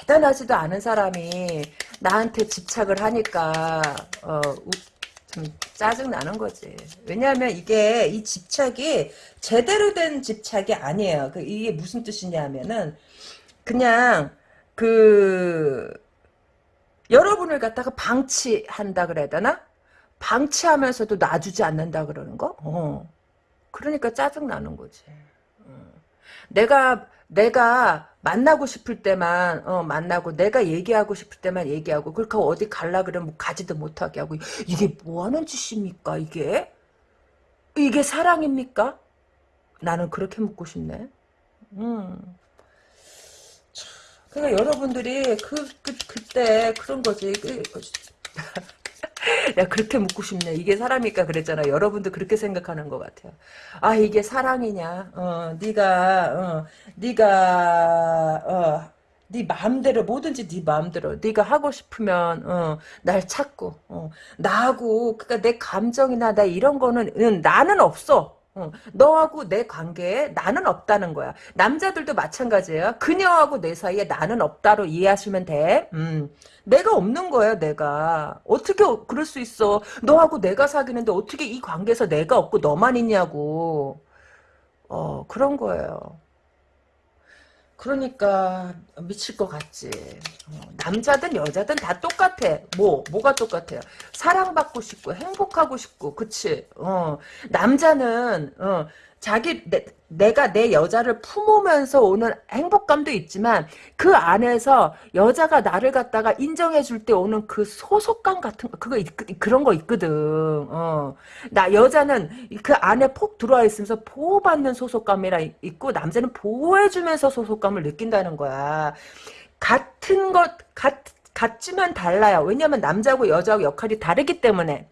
대단하지도 않은 사람이 나한테 집착을 하니까 어 짜증 나는 거지. 왜냐하면 이게 이 집착이 제대로 된 집착이 아니에요. 그 이게 무슨 뜻이냐면은 그냥 그 여러분을 갖다가 방치한다 그래야 되나? 방치하면서도 놔주지 않는다 그러는 거? 어. 그러니까 짜증 나는 거지. 어. 내가 내가 만나고 싶을 때만 어, 만나고 내가 얘기하고 싶을 때만 얘기하고 그렇게 어디 갈라 그러면 가지도 못하게 하고 이게 뭐하는 짓입니까 이게? 이게 사랑입니까? 나는 그렇게 묻고 싶네. 음. 그러니까 여러분들이 그, 그 그때 그런 거지. 그, 야 그렇게 묻고 싶네. 이게 사람이니까 그랬잖아. 여러분도 그렇게 생각하는 것 같아요. 아 이게 사랑이냐? 어, 네가 어, 네가 어, 네 마음대로 뭐든지 네 마음대로 네가 하고 싶으면 어, 날 찾고 어, 나하고 그니까 내 감정이나 나 이런 거는 응, 나는 없어. 어, 너하고 내 관계에 나는 없다는 거야. 남자들도 마찬가지예요. 그녀하고 내 사이에 나는 없다로 이해하시면 돼. 음, 내가 없는 거야, 내가. 어떻게 그럴 수 있어. 너하고 내가 사귀는데 어떻게 이 관계에서 내가 없고 너만 있냐고. 어, 그런 거예요. 그러니까 미칠 것 같지. 어, 남자든 여자든 다 똑같아. 뭐 뭐가 똑같아요? 사랑받고 싶고 행복하고 싶고 그치? 어 남자는 어 자기 내, 내가 내 여자를 품으면서 오는 행복감도 있지만 그 안에서 여자가 나를 갖다가 인정해 줄 때 오는 그 소속감 같은 거 그거 있, 그런 거 있거든. 어. 나 여자는 그 안에 폭 들어와 있으면서 보호받는 소속감이라 있고 남자는 보호해 주면서 소속감을 느낀다는 거야. 같은 것 같, 같지만 달라요. 왜냐면 남자하고 여자하고 역할이 다르기 때문에.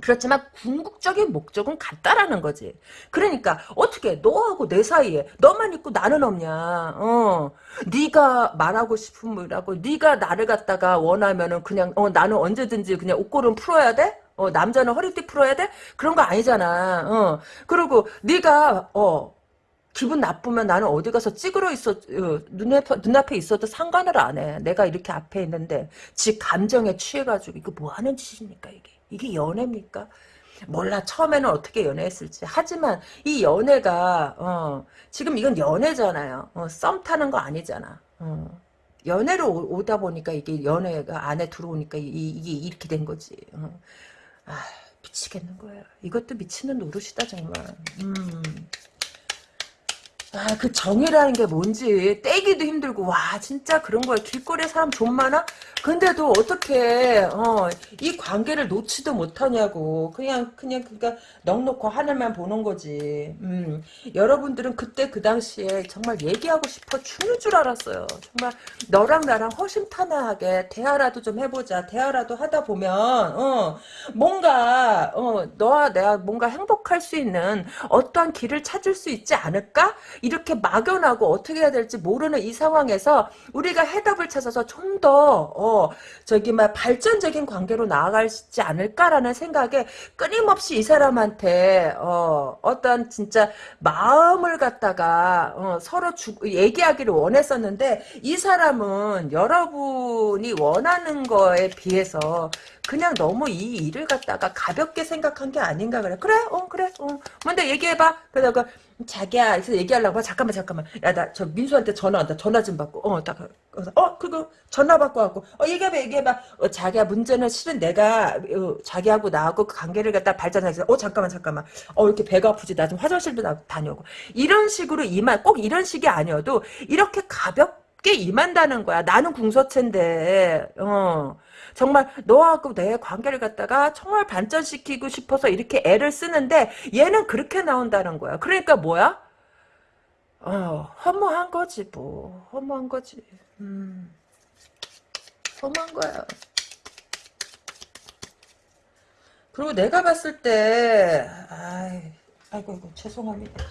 그렇지만 궁극적인 목적은 같다라는 거지. 그러니까 어떻게 너하고 내 사이에 너만 있고 나는 없냐. 어. 네가 말하고 싶은 뭐라고 네가 나를 갖다가 원하면은 그냥 어 나는 언제든지 그냥 옷걸음 풀어야 돼? 어 남자는 허리띠 풀어야 돼? 그런 거 아니잖아. 어. 그리고 네가 어 기분 나쁘면 나는 어디 가서 찌그러 있어 어, 눈앞에, 눈앞에 있어도 상관을 안 해. 내가 이렇게 앞에 있는데 지 감정에 취해가지고 이거 뭐 하는 짓입니까 이게. 이게 연애입니까? 몰라 처음에는 어떻게 연애했을지 하지만 이 연애가 어, 지금 이건 연애잖아요 어, 썸 타는 거 아니잖아 어. 연애로 오, 다 보니까 이게 연애가 안에 들어오니까 이, 게 이렇게 된 거지 어. 아 미치겠는 거야 이것도 미치는 노릇이다 정말 음. 아, 그 정이라는 게 뭔지 떼기도 힘들고 와 진짜 그런 거야. 길거리에 사람 좀 많아? 근데도 어떻게 어, 이 관계를 놓지도 못하냐고. 그냥 그냥 그니까 넉넉고 하늘만 보는 거지. 음, 여러분들은 그때 그 당시에 정말 얘기하고 싶어 죽는 줄 알았어요. 정말 너랑 나랑 허심탄회하게 대화라도 좀 해보자. 대화라도 하다 보면 어, 뭔가 어, 너와 내가 뭔가 행복할 수 있는 어떠한 길을 찾을 수 있지 않을까? 이렇게 막연하고 어떻게 해야 될지 모르는 이 상황에서 우리가 해답을 찾아서 좀 더 어, 저기 막 발전적인 관계로 나아갈지 않을까라는 생각에 끊임없이 이 사람한테 어, 어떤 진짜 마음을 갖다가 어, 서로 주, 얘기하기를 원했었는데 이 사람은 여러분이 원하는 거에 비해서 그냥 너무 이 일을 갖다가 가볍게 생각한 게 아닌가 그래. 그래, 어, 그래, 어. 뭔데 얘기해봐. 그러다가 자기야, 그래서 얘기하려고 봐. 잠깐만, 잠깐만. 야, 나 저 민수한테 전화 온다. 전화 좀 받고. 어, 딱, 어, 그거 전화 받고 왔고. 어, 얘기해봐, 얘기해봐. 어, 자기야, 문제는 실은 내가 어, 자기하고 나하고 그 관계를 갖다 발전하기 어, 잠깐만, 잠깐만. 어, 이렇게 배가 아프지. 나 좀 화장실도 나, 다녀오고. 이런 식으로 임한, 꼭 이런 식이 아니어도 이렇게 가볍게 임한다는 거야. 나는 궁서체인데, 어. 정말 너하고 내 관계를 갖다가 정말 반전시키고 싶어서 이렇게 애를 쓰는데 얘는 그렇게 나온다는 거야. 그러니까 뭐야? 어, 허무한 거지 뭐. 허무한 거지. 음. 허무한 거야. 그리고 내가 봤을 때 아이, 아이고 이고 죄송합니다.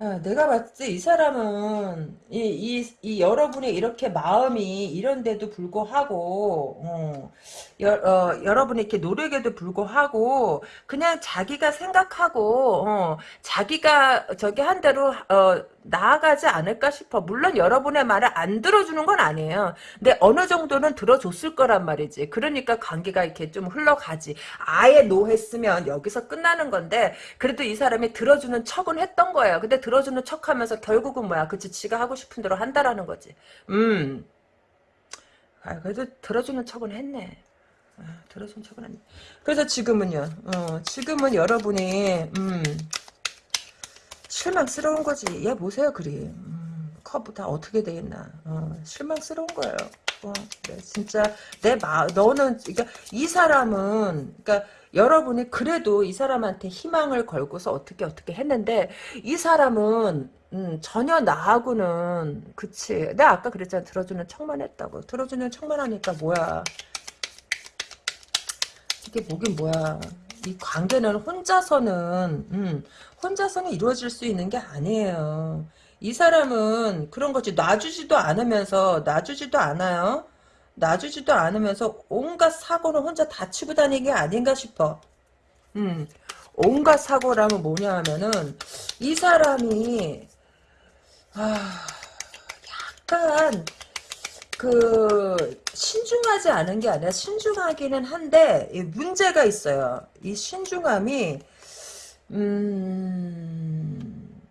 아, 내가 봤을 때 이 사람은 이, 이, 이 여러분의 이렇게 마음이 이런데도 불구하고 어, 여, 어, 여러분이 이렇게 노력에도 불구하고 그냥 자기가 생각하고 어, 자기가 저기 한 대로 어, 나아가지 않을까 싶어. 물론 여러분의 말을 안 들어주는 건 아니에요. 근데 어느 정도는 들어줬을 거란 말이지. 그러니까 관계가 이렇게 좀 흘러가지. 아예 노했으면 여기서 끝나는 건데 그래도 이 사람이 들어주는 척은 했던 거예요. 근데 들어주는 척하면서 결국은 뭐야? 그치 지가 하고 싶은 대로 한다라는 거지. 음. 아, 그래도 들어주는 척은 했네. 아, 들어주는 척은 했네. 그래서 지금은요. 어, 지금은 여러분이 음. 실망스러운 거지. 얘 보세요, 그림. 음, 커브 다 어떻게 되겠나. 어, 실망스러운 거예요. 어, 네, 진짜 내 마, 너는 그러니까 이 사람은 그러니까 여러분이 그래도 이 사람한테 희망을 걸고서 어떻게 어떻게 했는데 이 사람은 음, 전혀 나하고는 그치 내가 아까 그랬잖아 들어주는 척만 했다고 들어주는 척만 하니까 뭐야 이게 뭐긴 뭐야 이 관계는 혼자서는 음, 혼자서는 이루어질 수 있는 게 아니에요. 이 사람은 그런 거지. 놔주지도 않으면서 놔주지도 않아요. 놔주지도 않으면서 온갖 사고는 혼자 다 치고 다니는 게 아닌가 싶어. 음, 온갖 사고라면 뭐냐 하면은, 이 사람이, 아, 약간, 그, 신중하지 않은 게 아니라 신중하기는 한데, 문제가 있어요. 이 신중함이, 음,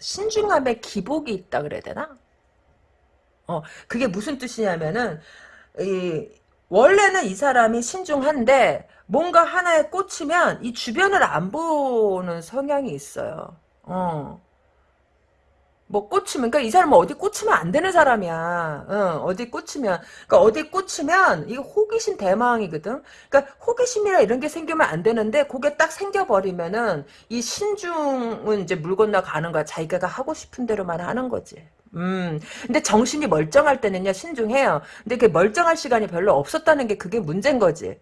신중함에 기복이 있다 그래야 되나? 어, 그게 무슨 뜻이냐면은, 이 원래는 이 사람이 신중한데 뭔가 하나에 꽂히면 이 주변을 안 보는 성향이 있어요. 어. 뭐 꽂히면 그러니까 이 사람은 어디 꽂히면 안 되는 사람이야. 어, 어디 꽂히면 그러니까 어디 꽂히면 이게 호기심 대망이거든. 그러니까 호기심이라 이런 게 생기면 안 되는데 그게 딱 생겨버리면은 이 신중은 이제 물 건너 가는 거야. 자기가 하고 싶은 대로만 하는 거지. 음, 근데 정신이 멀쩡할 때는요, 신중해요. 근데 그 멀쩡할 시간이 별로 없었다는 게 그게 문제인 거지.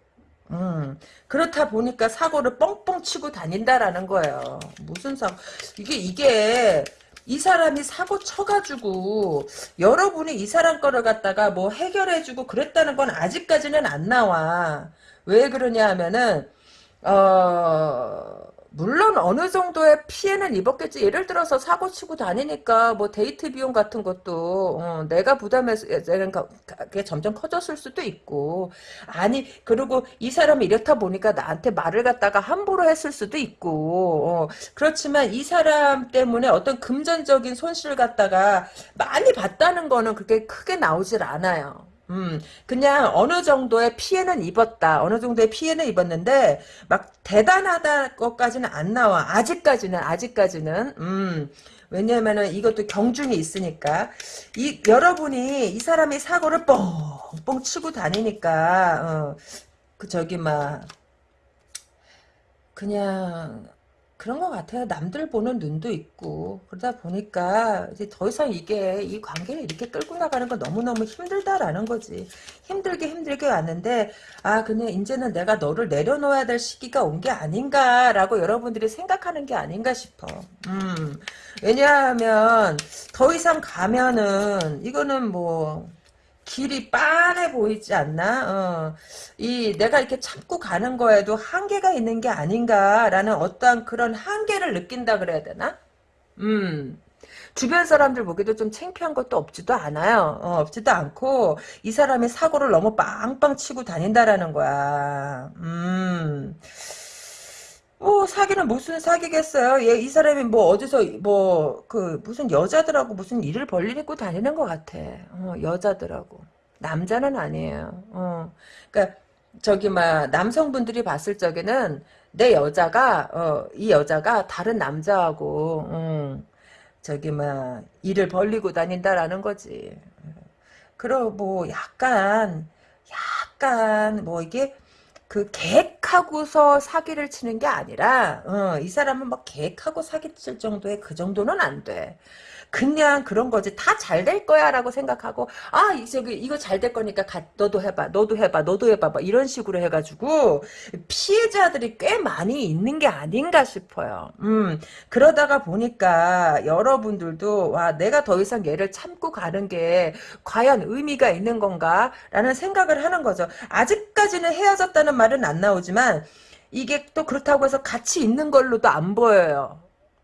음, 그렇다 보니까 사고를 뻥뻥 치고 다닌다라는 거예요. 무슨 사고, 이게, 이게, 이 사람이 사고 쳐가지고, 여러분이 이 사람 거를 갖다가 뭐 해결해주고 그랬다는 건 아직까지는 안 나와. 왜 그러냐 하면은, 어, 물론 어느 정도의 피해는 입었겠지. 예를 들어서 사고 치고 다니니까 뭐 데이트 비용 같은 것도 어, 내가 부담해서 그게 점점 커졌을 수도 있고 아니 그리고 이 사람이 이렇다 보니까 나한테 말을 갖다가 함부로 했을 수도 있고 어, 그렇지만 이 사람 때문에 어떤 금전적인 손실을 갖다가 많이 봤다는 거는 그렇게 크게 나오질 않아요. 음, 그냥 어느 정도의 피해는 입었다. 어느 정도의 피해는 입었는데, 막 대단하다 것까지는 안 나와. 아직까지는, 아직까지는. 음, 왜냐면은 이것도 경중이 있으니까. 이, 여러분이 이 사람이 사고를 뻥뻥 치고 다니니까, 어, 그, 저기, 막, 그냥, 그런 것 같아요. 남들 보는 눈도 있고 그러다 보니까 이제 더 이상 이게 이 관계를 이렇게 끌고 나가는 건 너무너무 힘들다라는 거지. 힘들게 힘들게 왔는데 아 그냥 이제는 내가 너를 내려놓아야 될 시기가 온 게 아닌가라고 여러분들이 생각하는 게 아닌가 싶어. 음 왜냐하면 더 이상 가면은 이거는 뭐 길이 빤해 보이지 않나? 어. 이 내가 이렇게 참고 가는 거에도 한계가 있는 게 아닌가라는 어떠한 그런 한계를 느낀다 그래야 되나? 음. 주변 사람들 보기도 좀 창피한 것도 없지도 않아요. 어, 없지도 않고 이 사람이 사고를 너무 빵빵 치고 다닌다라는 거야. 음. 뭐 사기는 무슨 사기겠어요. 얘 이 사람이 뭐 어디서 뭐 그 무슨 여자들하고 무슨 일을 벌리고 다니는 것 같아. 어, 여자들하고 남자는 아니에요. 어, 그러니까 저기 막 남성분들이 봤을 적에는 내 여자가 어, 이 여자가 다른 남자하고 음, 저기 막 일을 벌리고 다닌다라는 거지. 그럼 뭐 약간 약간 뭐 이게 그 계획하고서 사기를 치는 게 아니라 어, 이 사람은 막 계획하고 사기 칠 정도의 그 정도는 안 돼. 그냥 그런 거지. 다 잘 될 거야 라고 생각하고 아 저기 이거 잘 될 거니까 가, 너도 해봐 너도 해봐 너도 해봐 막 이런 식으로 해가지고 피해자들이 꽤 많이 있는 게 아닌가 싶어요. 음 그러다가 보니까 여러분들도 와 내가 더 이상 얘를 참고 가는 게 과연 의미가 있는 건가 라는 생각을 하는 거죠. 아직까지는 헤어졌다는 말은 안 나오지만 이게 또 그렇다고 해서 같이 있는 걸로도 안 보여요.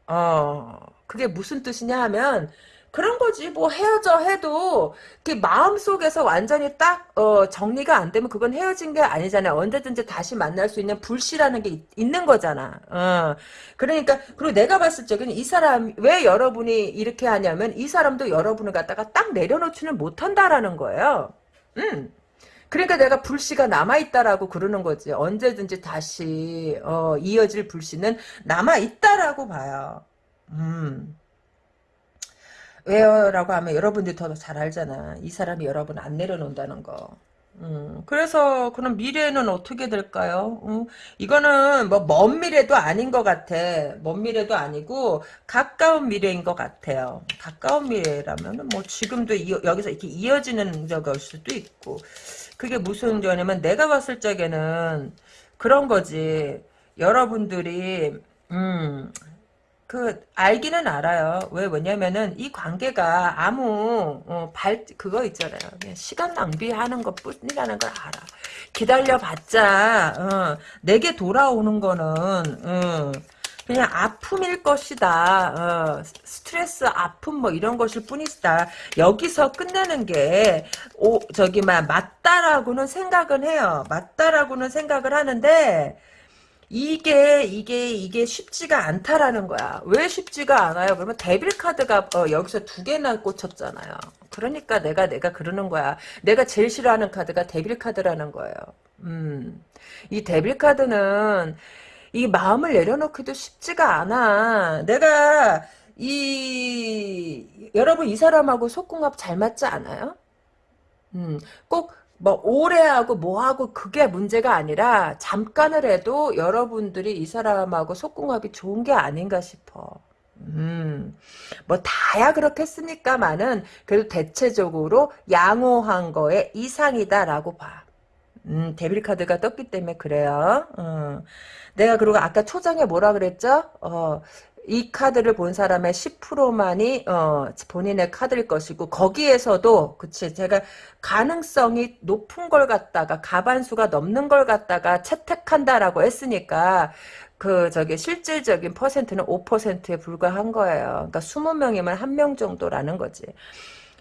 어 그게 무슨 뜻이냐 하면 그런 거지 뭐 헤어져 해도 그 마음속에서 완전히 딱 어, 정리가 안 되면 그건 헤어진 게 아니잖아요 언제든지 다시 만날 수 있는 불씨라는 게 있, 있는 거잖아 어. 그러니까 그리고 내가 봤을 적에는 이 사람 왜 여러분이 이렇게 하냐면 이 사람도 여러분을 갖다가 딱 내려놓지는 못한다라는 거예요 음. 그러니까 내가 불씨가 남아있다라고 그러는 거지. 언제든지 다시, 어, 이어질 불씨는 남아있다라고 봐요. 음. 왜요? 라고 하면 여러분들이 더 잘 알잖아. 이 사람이 여러분 안 내려놓는다는 거. 음, 그래서 그럼 미래는 어떻게 될까요? 음, 이거는 뭐 먼 미래도 아닌 것 같아. 먼 미래도 아니고 가까운 미래인 것 같아요. 가까운 미래라면은 뭐 지금도 이, 여기서 이렇게 이어지는 적일 수도 있고 그게 무슨 거냐면 내가 봤을 적에는 그런 거지. 여러분들이 음, 그 알기는 알아요. 왜 뭐냐면은 이 관계가 아무 어, 발 그거 있잖아요. 시간 낭비하는 것뿐이라는 걸 알아. 기다려봤자 어, 내게 돌아오는 거는 어, 그냥 아픔일 것이다. 어, 스트레스, 아픔 뭐 이런 것일 뿐이다. 여기서 끝내는 게 오, 저기만 맞다라고는 생각은 해요. 맞다라고는 생각을 하는데 이게 이게 이게 쉽지가 않다라는 거야. 왜 쉽지가 않아요? 그러면 데빌 카드가 어, 여기서 두 개나 꽂혔잖아요. 그러니까 내가 내가 그러는 거야. 내가 제일 싫어하는 카드가 데빌 카드라는 거예요. 음. 이 데빌 카드는 이 마음을 내려놓기도 쉽지가 않아. 내가 이 여러분 이 사람하고 속궁합 잘 맞지 않아요? 음, 꼭 뭐 오래하고 뭐하고 그게 문제가 아니라 잠깐을 해도 여러분들이 이 사람하고 속궁합이 좋은 게 아닌가 싶어. 음, 뭐 다야 그렇겠습니까만은 그래도 대체적으로 양호한 거에 이상이다라고 봐. 음, 데빌 카드가 떴기 때문에 그래요. 어. 내가 그리고 아까 초장에 뭐라 그랬죠? 어, 이 카드를 본 사람의 10%만이 어, 본인의 카드일 것이고 거기에서도 그치 제가 가능성이 높은 걸 갖다가 가반수가 넘는 걸 갖다가 채택한다라고 했으니까 그 저기 실질적인 퍼센트는 5%에 불과한 거예요. 그러니까 20명이면 한 명 정도라는 거지.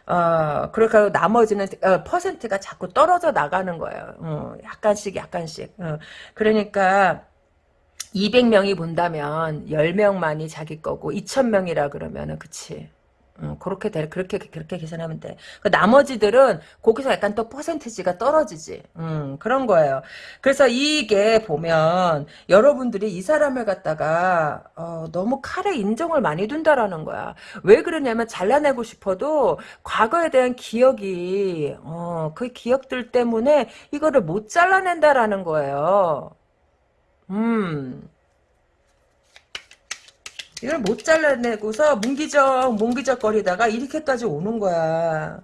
어, 그러니까 나머지는 어, 퍼센트가 자꾸 떨어져 나가는 거예요. 어, 약간씩 약간씩. 어, 그러니까 200명이 본다면 10명만이 자기 거고 2000명이라 그러면은 그치. 음, 그렇게 돼, 그렇게, 그렇게 계산하면 돼. 그 나머지들은 거기서 약간 또 퍼센티지가 떨어지지. 음, 그런 거예요. 그래서 이게 보면, 여러분들이 이 사람을 갖다가, 어, 너무 칼에 인정을 많이 둔다라는 거야. 왜 그러냐면, 잘라내고 싶어도, 과거에 대한 기억이, 어, 그 기억들 때문에 이거를 못 잘라낸다라는 거예요. 음. 이걸 못 잘라내고서 뭉기적 뭉기적 거리다가 이렇게까지 오는 거야.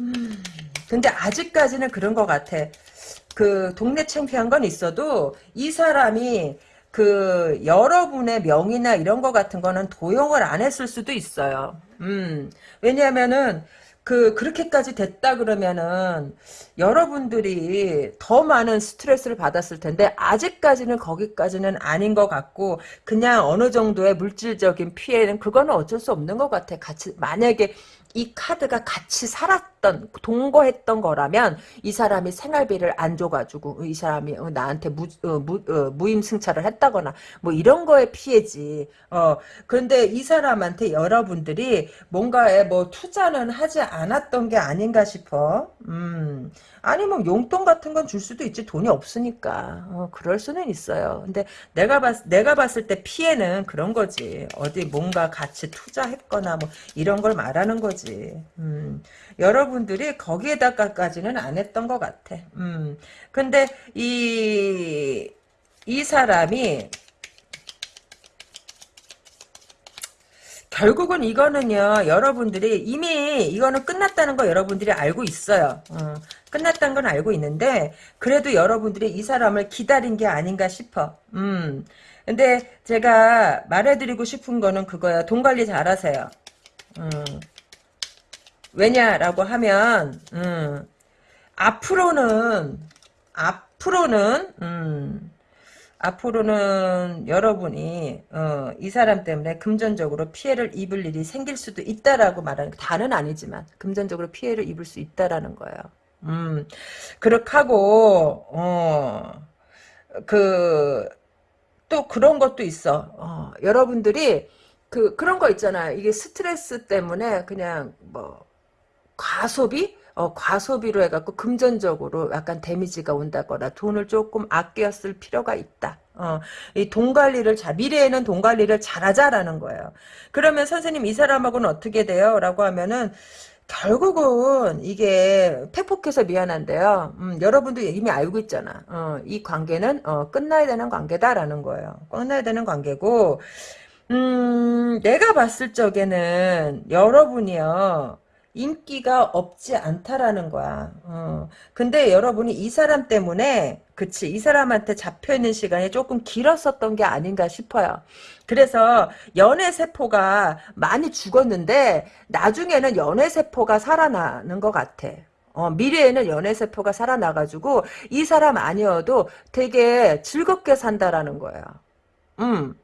음. 근데 아직까지는 그런 것 같아. 그 동네 창피한 건 있어도 이 사람이 그 여러분의 명의나 이런 거 같은 거는 도용을 안 했을 수도 있어요. 음. 왜냐하면은 그 그렇게까지 됐다 그러면은 여러분들이 더 많은 스트레스를 받았을 텐데 아직까지는 거기까지는 아닌 것 같고 그냥 어느 정도의 물질적인 피해는 그거는 어쩔 수 없는 것 같아. 같이 만약에 이 카드가 같이 살았 던 동거했던 거라면 이 사람이 생활비를 안 줘가지고 이 사람이 어, 나한테 무, 어, 무 어, 무임승차를 했다거나 뭐 이런 거에 피해지. 어 그런데 이 사람한테 여러분들이 뭔가에 뭐 투자는 하지 않았던 게 아닌가 싶어. 음 아니면 용돈 같은 건 줄 수도 있지 돈이 없으니까 어, 그럴 수는 있어요. 근데 내가 봤 내가 봤을 때 피해는 그런 거지. 어디 뭔가 같이 투자했거나 뭐 이런 걸 말하는 거지. 음, 여러분들이 거기에다가까지는 안 했던 것 같아. 음, 근데 이 이 사람이 결국은 이거는요 여러분들이 이미 이거는 끝났다는 거 여러분들이 알고 있어요. 어, 끝났다는 건 알고 있는데 그래도 여러분들이 이 사람을 기다린 게 아닌가 싶어. 음. 근데 제가 말해드리고 싶은 거는 그거야. 돈 관리 잘하세요. 음, 왜냐라고 하면 음, 앞으로는 앞으로는 음, 앞으로는 여러분이 어, 이 사람 때문에 금전적으로 피해를 입을 일이 생길 수도 있다라고 말하는 다는 아니지만 금전적으로 피해를 입을 수 있다라는 거예요. 음, 그렇게 하고 어, 그 또 그런 것도 있어. 어, 여러분들이 그 그런 거 있잖아요. 이게 스트레스 때문에 그냥 뭐 과소비 어, 과소비로 해갖고 금전적으로 약간 데미지가 온다거나 돈을 조금 아껴 쓸 필요가 있다. 어, 이 돈 관리를 잘, 미래에는 돈 관리를 잘하자라는 거예요. 그러면 선생님 이 사람하고는 어떻게 돼요? 라고 하면은, 결국은 이게 팩폭해서 미안한데요. 음, 여러분도 이미 알고 있잖아. 어, 이 관계는 어, 끝나야 되는 관계다라는 거예요. 끝나야 되는 관계고 음, 내가 봤을 적에는 여러분이요. 인기가 없지 않다라는 거야. 어. 근데 여러분이 이 사람 때문에 그치 이 사람한테 잡혀있는 시간이 조금 길었었던 게 아닌가 싶어요. 그래서 연애 세포가 많이 죽었는데 나중에는 연애 세포가 살아나는 것 같아. 어, 미래에는 연애세포가 살아나가지고 이 사람 아니어도 되게 즐겁게 산다라는 거예요. 음.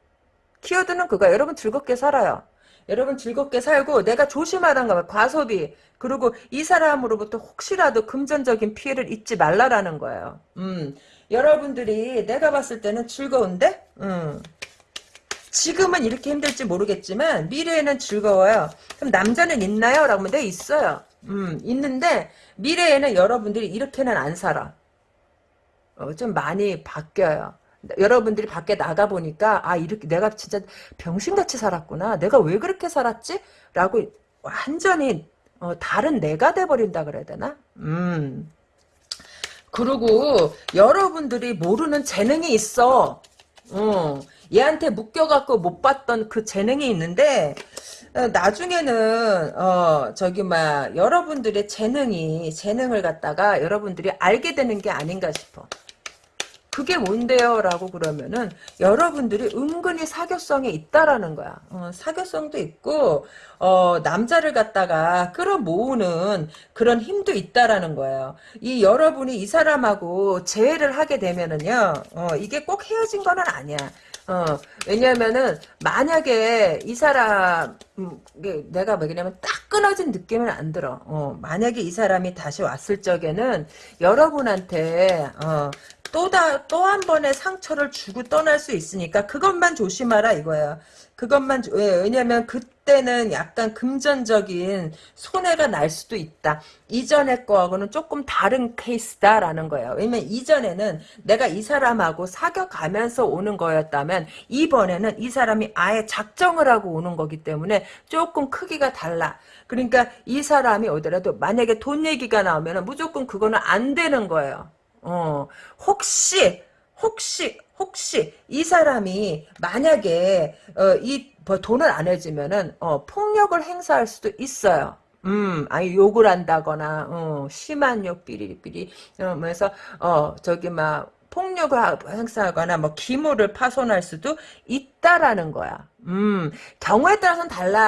키워드는 그거야. 여러분 즐겁게 살아요. 여러분 즐겁게 살고 내가 조심하란 거야. 과소비. 그리고 이 사람으로부터 혹시라도 금전적인 피해를 입지 말라라는 거예요. 음. 여러분들이 내가 봤을 때는 즐거운데? 음. 지금은 이렇게 힘들지 모르겠지만 미래에는 즐거워요. 그럼 남자는 있나요? 라고 하면 네 있어요. 음, 있는데 미래에는 여러분들이 이렇게는 안 살아. 어, 좀 많이 바뀌어요. 여러분들이 밖에 나가 보니까 아 이렇게 내가 진짜 병신같이 살았구나. 내가 왜 그렇게 살았지? 라고 완전히 어, 다른 내가 돼버린다 그래야 되나? 음. 그리고 여러분들이 모르는 재능이 있어. 어, 얘한테 묶여갖고 못 봤던 그 재능이 있는데 어, 나중에는 어 저기 막 여러분들의 재능이 재능을 갖다가 여러분들이 알게 되는 게 아닌가 싶어. 그게 뭔데요? 라고 그러면은 여러분들이 은근히 사교성이 있다라는 거야. 어, 사교성도 있고 어, 남자를 갖다가 끌어모으는 그런 힘도 있다라는 거예요. 이 여러분이 이 사람하고 재회를 하게 되면은요. 어, 이게 꼭 헤어진 거는 아니야. 어, 왜냐면은, 만약에 이 사람, 음, 내가 뭐냐면 딱 끊어진 느낌은 안 들어. 어, 만약에 이 사람이 다시 왔을 적에는 여러분한테, 어, 또다 또 한 번의 상처를 주고 떠날 수 있으니까 그것만 조심하라 이거야. 그것만 왜 왜냐면 그때는 약간 금전적인 손해가 날 수도 있다. 이전의 거하고는 조금 다른 케이스다라는 거예요. 왜냐면 이전에는 내가 이 사람하고 사귀어가면서 오는 거였다면 이번에는 이 사람이 아예 작정을 하고 오는 거기 때문에 조금 크기가 달라. 그러니까 이 사람이 오더라도 만약에 돈 얘기가 나오면 무조건 그거는 안 되는 거예요. 어, 혹시, 혹시, 혹시 이 사람이 만약에 어, 이 뭐 돈을 안 해주면은 어, 폭력을 행사할 수도 있어요. 음, 아니 욕을 한다거나 어, 심한 욕 삐리삐리 이러면서 어 저기 막 폭력을 행사하거나 뭐 기물을 파손할 수도 있다라는 거야. 음, 경우에 따라서는 달라.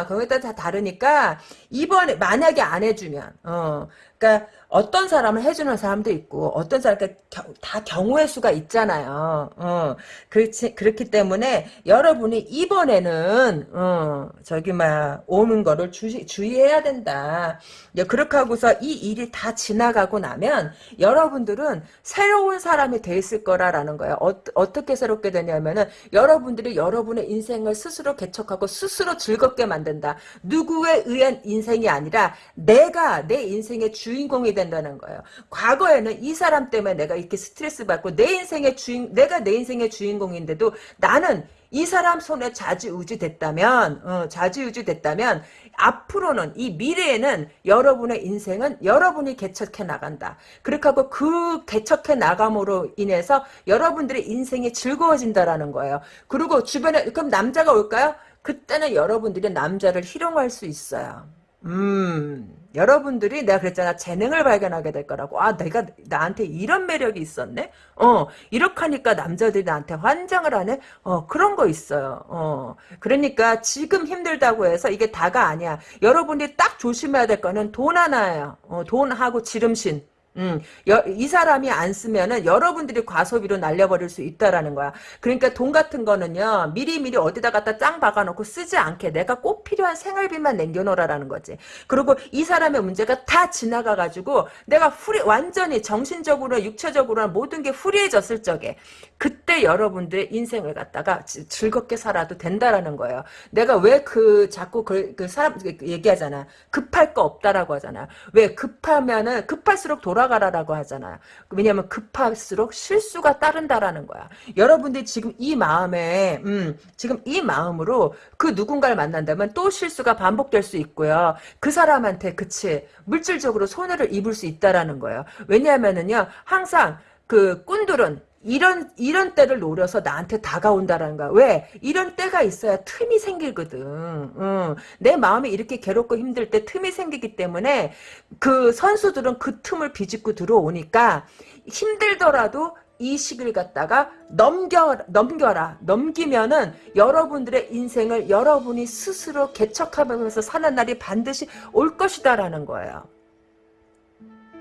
아, 경우에 따라 다 다르니까 이번에 만약에 안 해주면 어, 그러니까 어떤 사람은 해주는 사람도 있고 어떤 사람 그러니까 다 경우의 수가 있잖아요. 어, 그렇지 그렇기 때문에 여러분이 이번에는 어, 저기 막 오는 거를 주시, 주의해야 된다. 그렇게 하고서 이 일이 다 지나가고 나면 여러분들은 새로운 사람이 돼 있을 거라라는 거예요. 어, 떻게 새롭게 되냐면은 여러분들이 여러분의 인생을 스스로 개척하고 스스로 즐겁게 만든다. 누구에 의한 인생이 아니라 내가 내 인생의 주 인공이 된다. 된다는 거예요. 과거에는 이 사람 때문에 내가 이렇게 스트레스 받고 내 인생의 주인 내가 내 인생의 주인공인데도 나는 이 사람 손에 좌지우지 됐다면 어, 좌지우지 됐다면 앞으로는 이 미래에는 여러분의 인생은 여러분이 개척해 나간다. 그렇게 하고 그 개척해 나감으로 인해서 여러분들의 인생이 즐거워진다라는 거예요. 그리고 주변에 그럼 남자가 올까요? 그때는 여러분들이 남자를 희롱할 수 있어요. 음. 여러분들이 내가 그랬잖아 재능을 발견하게 될 거라고. 아 내가 나한테 이런 매력이 있었네? 어 이렇게 하니까 남자들이 나한테 환장을 하네? 어 그런 거 있어요. 어 그러니까 지금 힘들다고 해서 이게 다가 아니야. 여러분들이 딱 조심해야 될 거는 돈 하나예요. 어, 돈하고 지름신 음, 여, 이 사람이 안 쓰면은 여러분들이 과소비로 날려버릴 수 있다라는 거야. 그러니까 돈 같은 거는요, 미리미리 어디다 갖다 짱 박아놓고 쓰지 않게 내가 꼭 필요한 생활비만 남겨놓으라는 거지. 그리고 이 사람의 문제가 다 지나가가지고 내가 후리, 완전히 정신적으로, 육체적으로 모든 게 후리해졌을 적에 그때 여러분들의 인생을 갖다가 즐겁게 살아도 된다라는 거예요. 내가 왜 그 자꾸 그, 그 사람 그 얘기하잖아. 급할 거 없다라고 하잖아. 왜 급하면은 급할수록 돌아 돌아가라라고 하잖아요. 왜냐하면 급할수록 실수가 따른다라는 거야. 여러분들이 지금 이 마음에 음, 지금 이 마음으로 그 누군가를 만난다면 또 실수가 반복될 수 있고요. 그 사람한테 그치 물질적으로 손해를 입을 수 있다라는 거예요. 왜냐하면은요 항상 그 꾼들은 이런 이런 때를 노려서 나한테 다가온다라는 거야. 왜? 이런 때가 있어야 틈이 생기거든. 응. 내 마음이 이렇게 괴롭고 힘들 때 틈이 생기기 때문에 그 선수들은 그 틈을 비집고 들어오니까 힘들더라도 이 시기를 갖다가 넘겨 넘겨라 넘기면은 여러분들의 인생을 여러분이 스스로 개척하면서 사는 날이 반드시 올 것이다라는 거예요.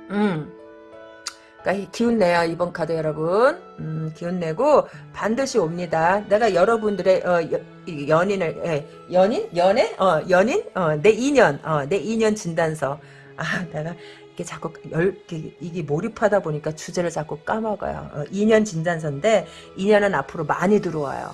음. 그러니까 기운 내요 이번 카드 여러분. 음, 기운 내고 반드시 옵니다. 내가 여러분들의 어, 여, 연인을 예, 연인? 연애? 어, 연인? 어, 내 인연. 어, 내 인연 진단서. 아 내가 이게 자꾸 열 이게 몰입하다 보니까 주제를 자꾸 까먹어요. 어, 인연 진단서인데 인연은 앞으로 많이 들어와요.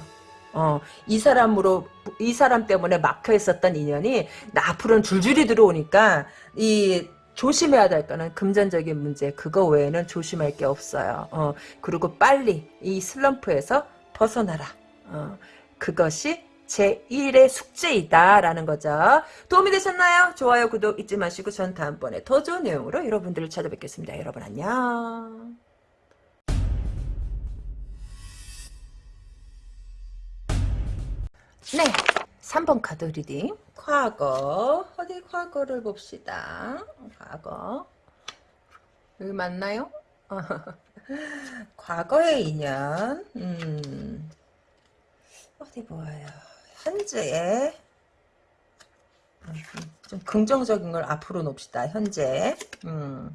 어, 이 사람으로, 이 사람 때문에 막혀 있었던 인연이, 나 앞으로는 줄줄이 들어오니까, 이, 조심해야 될 거는 금전적인 문제 그거 외에는 조심할 게 없어요. 어, 그리고 빨리 이 슬럼프에서 벗어나라. 어, 그것이 제1의 숙제이다라는 거죠. 도움이 되셨나요? 좋아요, 구독 잊지 마시고 전 다음번에 더 좋은 내용으로 여러분들을 찾아뵙겠습니다. 여러분 안녕. 네. 3번 카드 reading. 과거. 어디 과거를 봅시다. 과거. 여기 맞나요? [LAUGHS] 과거의 인연. 음. 어디 보아요. 현재의 좀 긍정적인 걸 앞으로 놓읍시다. 현재. 음.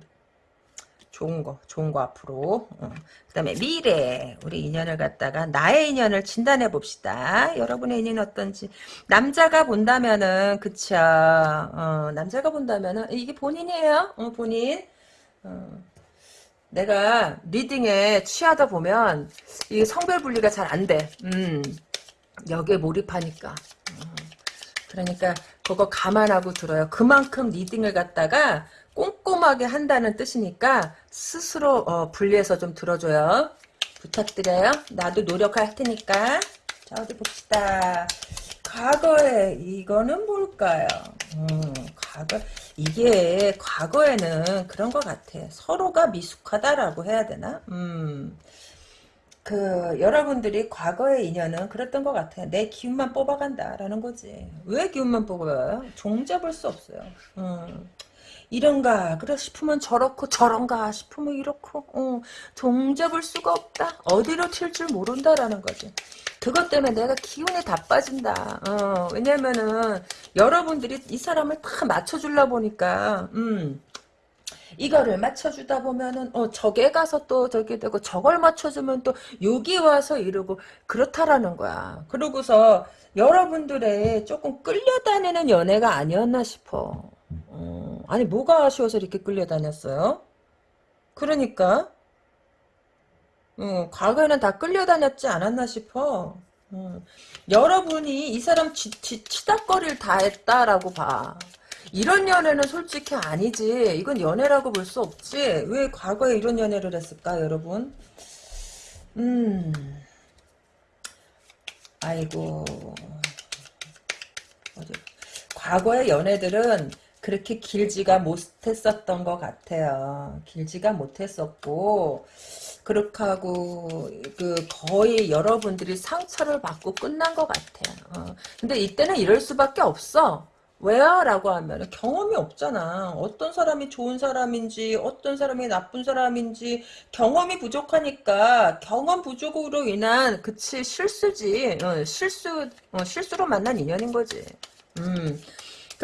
좋은 거, 좋은 거 앞으로. 어. 그 다음에 미래, 우리 인연을 갖다가 나의 인연을 진단해 봅시다. 여러분의 인연이 어떤지. 남자가 본다면은, 그쵸. 어, 남자가 본다면은, 이게 본인이에요. 어, 본인. 어. 내가 리딩에 취하다 보면, 이 성별 분리가 잘 안 돼. 음, 여기에 몰입하니까. 어. 그러니까, 그거 감안하고 들어요. 그만큼 리딩을 갖다가, 꼼꼼하게 한다는 뜻이니까 스스로 어, 분리해서 좀 들어줘요. 부탁드려요. 나도 노력할 테니까. 자 어디 봅시다. 과거에 이거는 뭘까요? 음, 과거 이게 과거에는 그런 것 같아. 서로가 미숙하다라고 해야 되나? 음. 그 여러분들이 과거의 인연은 그랬던 것 같아요. 내 기운만 뽑아간다라는 거지. 왜 기운만 뽑아요? 종잡을 수 없어요. 음. 이런가 그래 싶으면 저렇고 저런가 싶으면 이렇고 어, 종잡을 수가 없다. 어디로 튈 줄 모른다라는 거지. 그것 때문에 내가 기운이 다 빠진다. 어, 왜냐면은 여러분들이 이 사람을 다 맞춰주려 보니까 음 이거를 맞춰주다 보면은 어 저게 가서 또 저게 되고 저걸 맞춰주면 또 여기 와서 이러고 그렇다라는 거야. 그러고서 여러분들의 조금 끌려다니는 연애가 아니었나 싶어 어, 아니 뭐가 아쉬워서 이렇게 끌려다녔어요? 그러니까 어, 과거에는 다 끌려다녔지 않았나 싶어. 어, 여러분이 이 사람 치, 치, 치닥거리를 다 했다라고 봐. 이런 연애는 솔직히 아니지. 이건 연애라고 볼 수 없지. 왜 과거에 이런 연애를 했을까, 여러분? 음. 아이고. 과거의 연애들은 그렇게 길지가 못했었던 것 같아요. 길지가 못했었고 그렇게 하고 그 거의 여러분들이 상처를 받고 끝난 것 같아요. 어. 근데 이때는 이럴 수밖에 없어. 왜요? 라고 하면 경험이 없잖아. 어떤 사람이 좋은 사람인지 어떤 사람이 나쁜 사람인지 경험이 부족하니까 경험 부족으로 인한 그치 실수지. 어, 실수 어, 실수로 만난 인연인 거지. 음.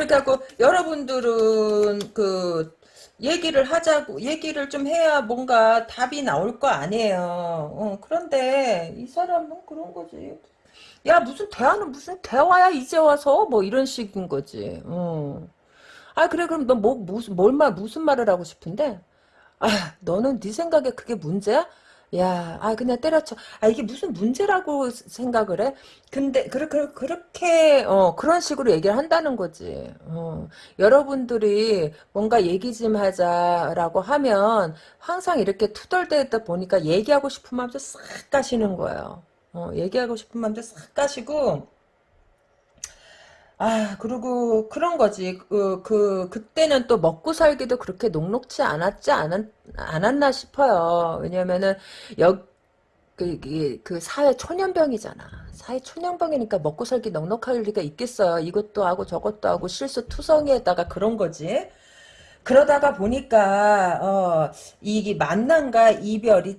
그렇다고 여러분들은 그 얘기를 하자고 얘기를 좀 해야 뭔가 답이 나올 거 아니에요. 어, 그런데 이 사람은 그런 거지. 야 무슨 대화는 무슨 대화야 이제 와서 뭐 이런 식인 거지. 어. 아 그래 그럼 너 뭐 무슨 뭘 말 무슨 말을 하고 싶은데? 아 너는 네 생각에 그게 문제야? 야, 아, 그냥 때려쳐. 아, 이게 무슨 문제라고 생각을 해? 근데, 그렇게, 그렇게, 어, 그런 식으로 얘기를 한다는 거지. 어, 여러분들이 뭔가 얘기 좀 하자라고 하면 항상 이렇게 투덜대다 보니까 얘기하고 싶은 마음도 싹 가시는 거예요. 어, 얘기하고 싶은 마음도 싹 가시고, 아, 그리고 그런 거지. 그, 그, 그때는 또 먹고 살기도 그렇게 녹록지 않았지 않았, 않았나 싶어요. 왜냐면은, 여, 그, 이게 그 사회 초년병이잖아. 사회 초년병이니까 먹고 살기 넉넉할 리가 있겠어요. 이것도 하고 저것도 하고 실수 투성이에다가 그런 거지. 그러다가 보니까 어, 이 만남과 이별이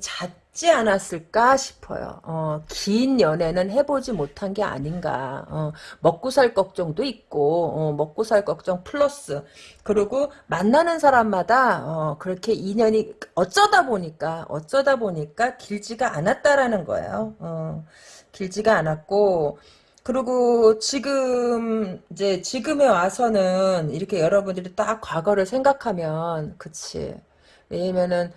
잦지 않았을까 싶어요. 어, 긴 연애는 해보지 못한 게 아닌가. 어, 먹고 살 걱정도 있고 어, 먹고 살 걱정 플러스 그리고 만나는 사람마다 어, 그렇게 인연이 어쩌다 보니까 어쩌다 보니까 길지가 않았다라는 거예요. 어, 길지가 않았고 그리고 지금 이제 지금에 와서는 이렇게 여러분들이 딱 과거를 생각하면 그치 왜냐면은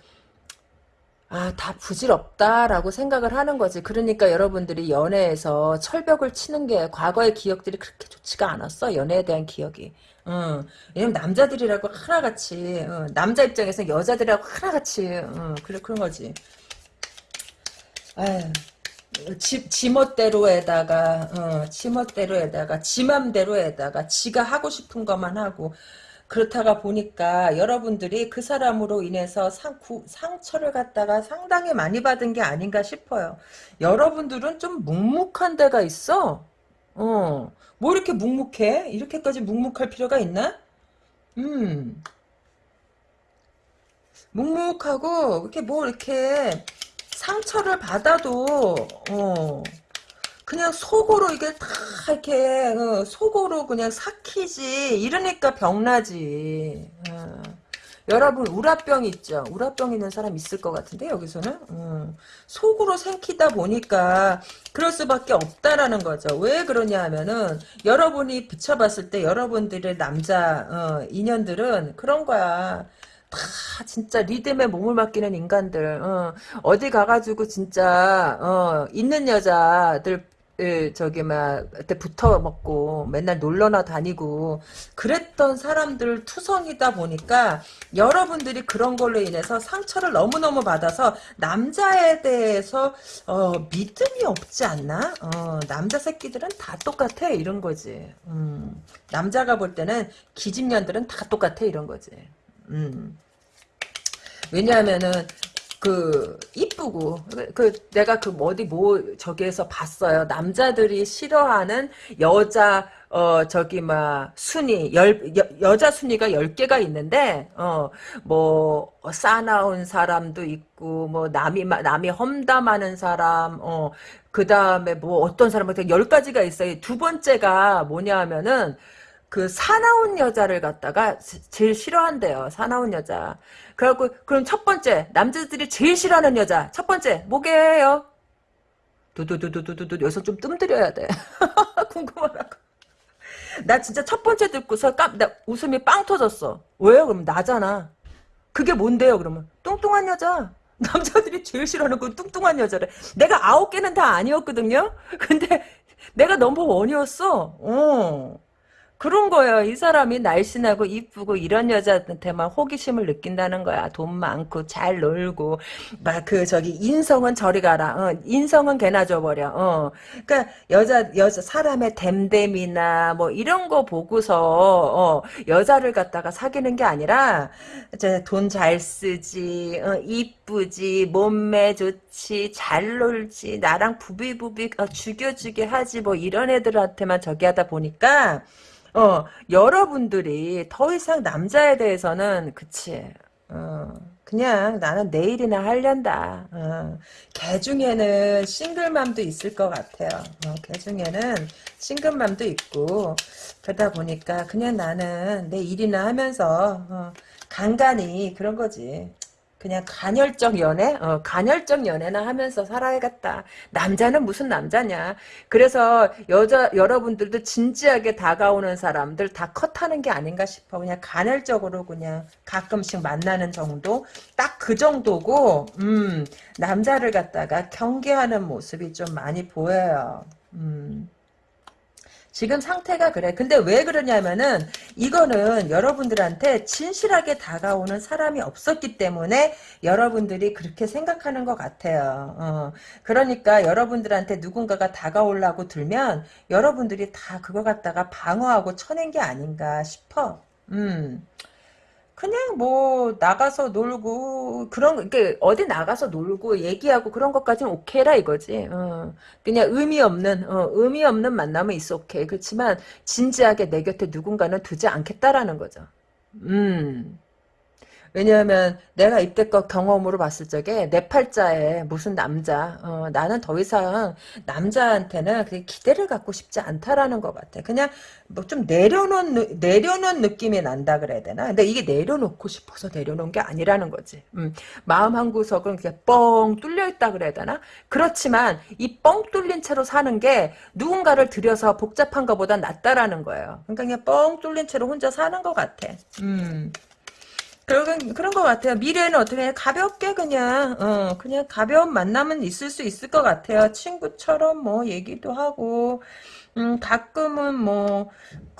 아 다 부질없다라고 생각을 하는 거지 그러니까 여러분들이 연애에서 철벽을 치는 게 과거의 기억들이 그렇게 좋지가 않았어 연애에 대한 기억이 응. 왜냐면 남자들이라고 하나같이 응. 남자 입장에서 여자들이라고 하나같이 응. 그래 그런 거지 아휴 지, 지멋대로에다가 어, 지멋대로에다가 지맘대로에다가 지가 하고 싶은 것만 하고 그렇다가 보니까 여러분들이 그 사람으로 인해서 상, 구, 상처를 갖다가 상당히 많이 받은 게 아닌가 싶어요. 여러분들은 좀 묵묵한 데가 있어. 어, 뭐 이렇게 묵묵해? 이렇게까지 묵묵할 필요가 있나? 음, 묵묵하고 이렇게 뭐 이렇게 상처를 받아도 어 그냥 속으로 이게 다 이렇게 어, 속으로 그냥 삭히지. 이러니까 병나지. 어. 여러분 우라병 있죠. 우라병 있는 사람 있을 것 같은데 여기서는? 어. 속으로 생기다 보니까 그럴 수밖에 없다라는 거죠. 왜 그러냐 하면은 여러분이 비춰봤을 때 여러분들의 남자 어, 인연들은 그런 거야. 다 진짜 리듬에 몸을 맡기는 인간들 어, 디 가가지고 진짜 어, 있는 여자들 예, 저기 막 그때 붙어 먹고 맨날 놀러나 다니고 그랬던 사람들 투성이다 보니까 여러분들이 그런 걸로 인해서 상처를 너무너무 받아서 남자에 대해서 어, 믿음이 없지 않나? 어, 남자 새끼들은 다 똑같아 이런 거지. 음, 남자가 볼 때는 기집년들은 다 똑같아 이런 거지. 음. 왜냐하면은 그 이쁘고 그 내가 그 어디 뭐 저기에서 봤어요. 남자들이 싫어하는 여자 어 저기 막 순위 열 여, 자 순위가 10개가 있는데 어뭐 싸나운 사람도 있고 뭐 남이 남이 험담하는 사람 어 그다음에 뭐 어떤 사람한테 10가지가 있어요. 두 번째가 뭐냐 하면은 그 사나운 여자를 갖다가 제일 싫어한대요. 사나운 여자. 그래갖고 그럼 첫 번째 남자들이 제일 싫어하는 여자 첫 번째 뭐게요? 두두두두두두 여기서 좀 뜸들여야 돼. [LAUGHS] 궁금하다고. 나 진짜 첫 번째 듣고서 깜, 나 웃음이 빵 터졌어. 왜요? 그럼 나잖아. 그게 뭔데요? 그러면 뚱뚱한 여자. 남자들이 제일 싫어하는 건 뚱뚱한 여자래. 내가 아홉 개는 다 아니었거든요. 근데 내가 넘버 원이었어. 어. 그런 거예요. 이 사람이 날씬하고 이쁘고 이런 여자한테만 호기심을 느낀다는 거야. 돈 많고 잘 놀고 막 그 저기 인성은 저리 가라. 어, 인성은 개나 줘버려. 어. 그러니까 여자 여자 사람의 댐댐이나 뭐 이런 거 보고서 어, 여자를 갖다가 사귀는 게 아니라 돈 잘 쓰지, 어, 이쁘지, 몸매 좋지, 잘 놀지, 나랑 부비부비 어, 죽여주게 하지 뭐 이런 애들한테만 저기 하다 보니까. 어, 여러분들이 더 이상 남자에 대해서는, 그치, 어, 그냥 나는 내일이나 하련다. 어, 걔 중에는 싱글맘도 있을 것 같아요. 어, 걔 중에는 싱글맘도 있고, 그러다 보니까 그냥 나는 내 일이나 하면서, 어, 간간히 그런 거지. 그냥 간헐적 연애? 어, 간헐적 연애나 하면서 살아야겠다. 남자는 무슨 남자냐. 그래서 여자, 여러분들도 진지하게 다가오는 사람들 다 컷하는 게 아닌가 싶어. 그냥 간헐적으로 그냥 가끔씩 만나는 정도? 딱 그 정도고 음, 남자를 갖다가 경계하는 모습이 좀 많이 보여요. 음. 지금 상태가 그래. 근데 왜 그러냐면은 이거는 여러분들한테 진실하게 다가오는 사람이 없었기 때문에 여러분들이 그렇게 생각하는 것 같아요. 어. 그러니까 여러분들한테 누군가가 다가오려고 들면 여러분들이 다 그거 갖다가 방어하고 쳐낸 게 아닌가 싶어. 음. 그냥 뭐 나가서 놀고 그런 게 어디 나가서 놀고 얘기하고 그런 것까지는 오케이라 이거지. 어. 그냥 의미 없는 어, 의미 없는 만남은 있어 오케이. 그렇지만 진지하게 내 곁에 누군가는 두지 않겠다라는 거죠. 음. 왜냐하면 내가 이때껏 경험으로 봤을 적에 내 팔자에 무슨 남자 어, 나는 더 이상 남자한테는 그렇게 기대를 갖고 싶지 않다라는 것 같아. 그냥 뭐 좀 내려놓은 내려놓은 느낌이 난다 그래야 되나? 근데 이게 내려놓고 싶어서 내려놓은 게 아니라는 거지. 음, 마음 한 구석은 그냥 뻥 뚫려 있다 그래야 되나? 그렇지만 이 뻥 뚫린 채로 사는 게 누군가를 들여서 복잡한 것보다 낫다라는 거예요. 그러니까 그냥 뻥 뚫린 채로 혼자 사는 것 같아. 음. 그런 그런 것 같아요. 미래는 어떻게 가볍게 그냥 어 그냥 가벼운 만남은 있을 수 있을 것 같아요. 친구처럼 뭐 얘기도 하고 음 가끔은 뭐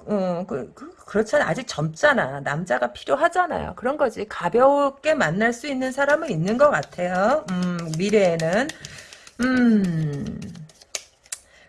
어, 그, 그, 그렇잖아. 아직 젊잖아. 남자가 필요하잖아요. 그런 거지. 가볍게 만날 수 있는 사람은 있는 것 같아요. 음, 미래에는. 음.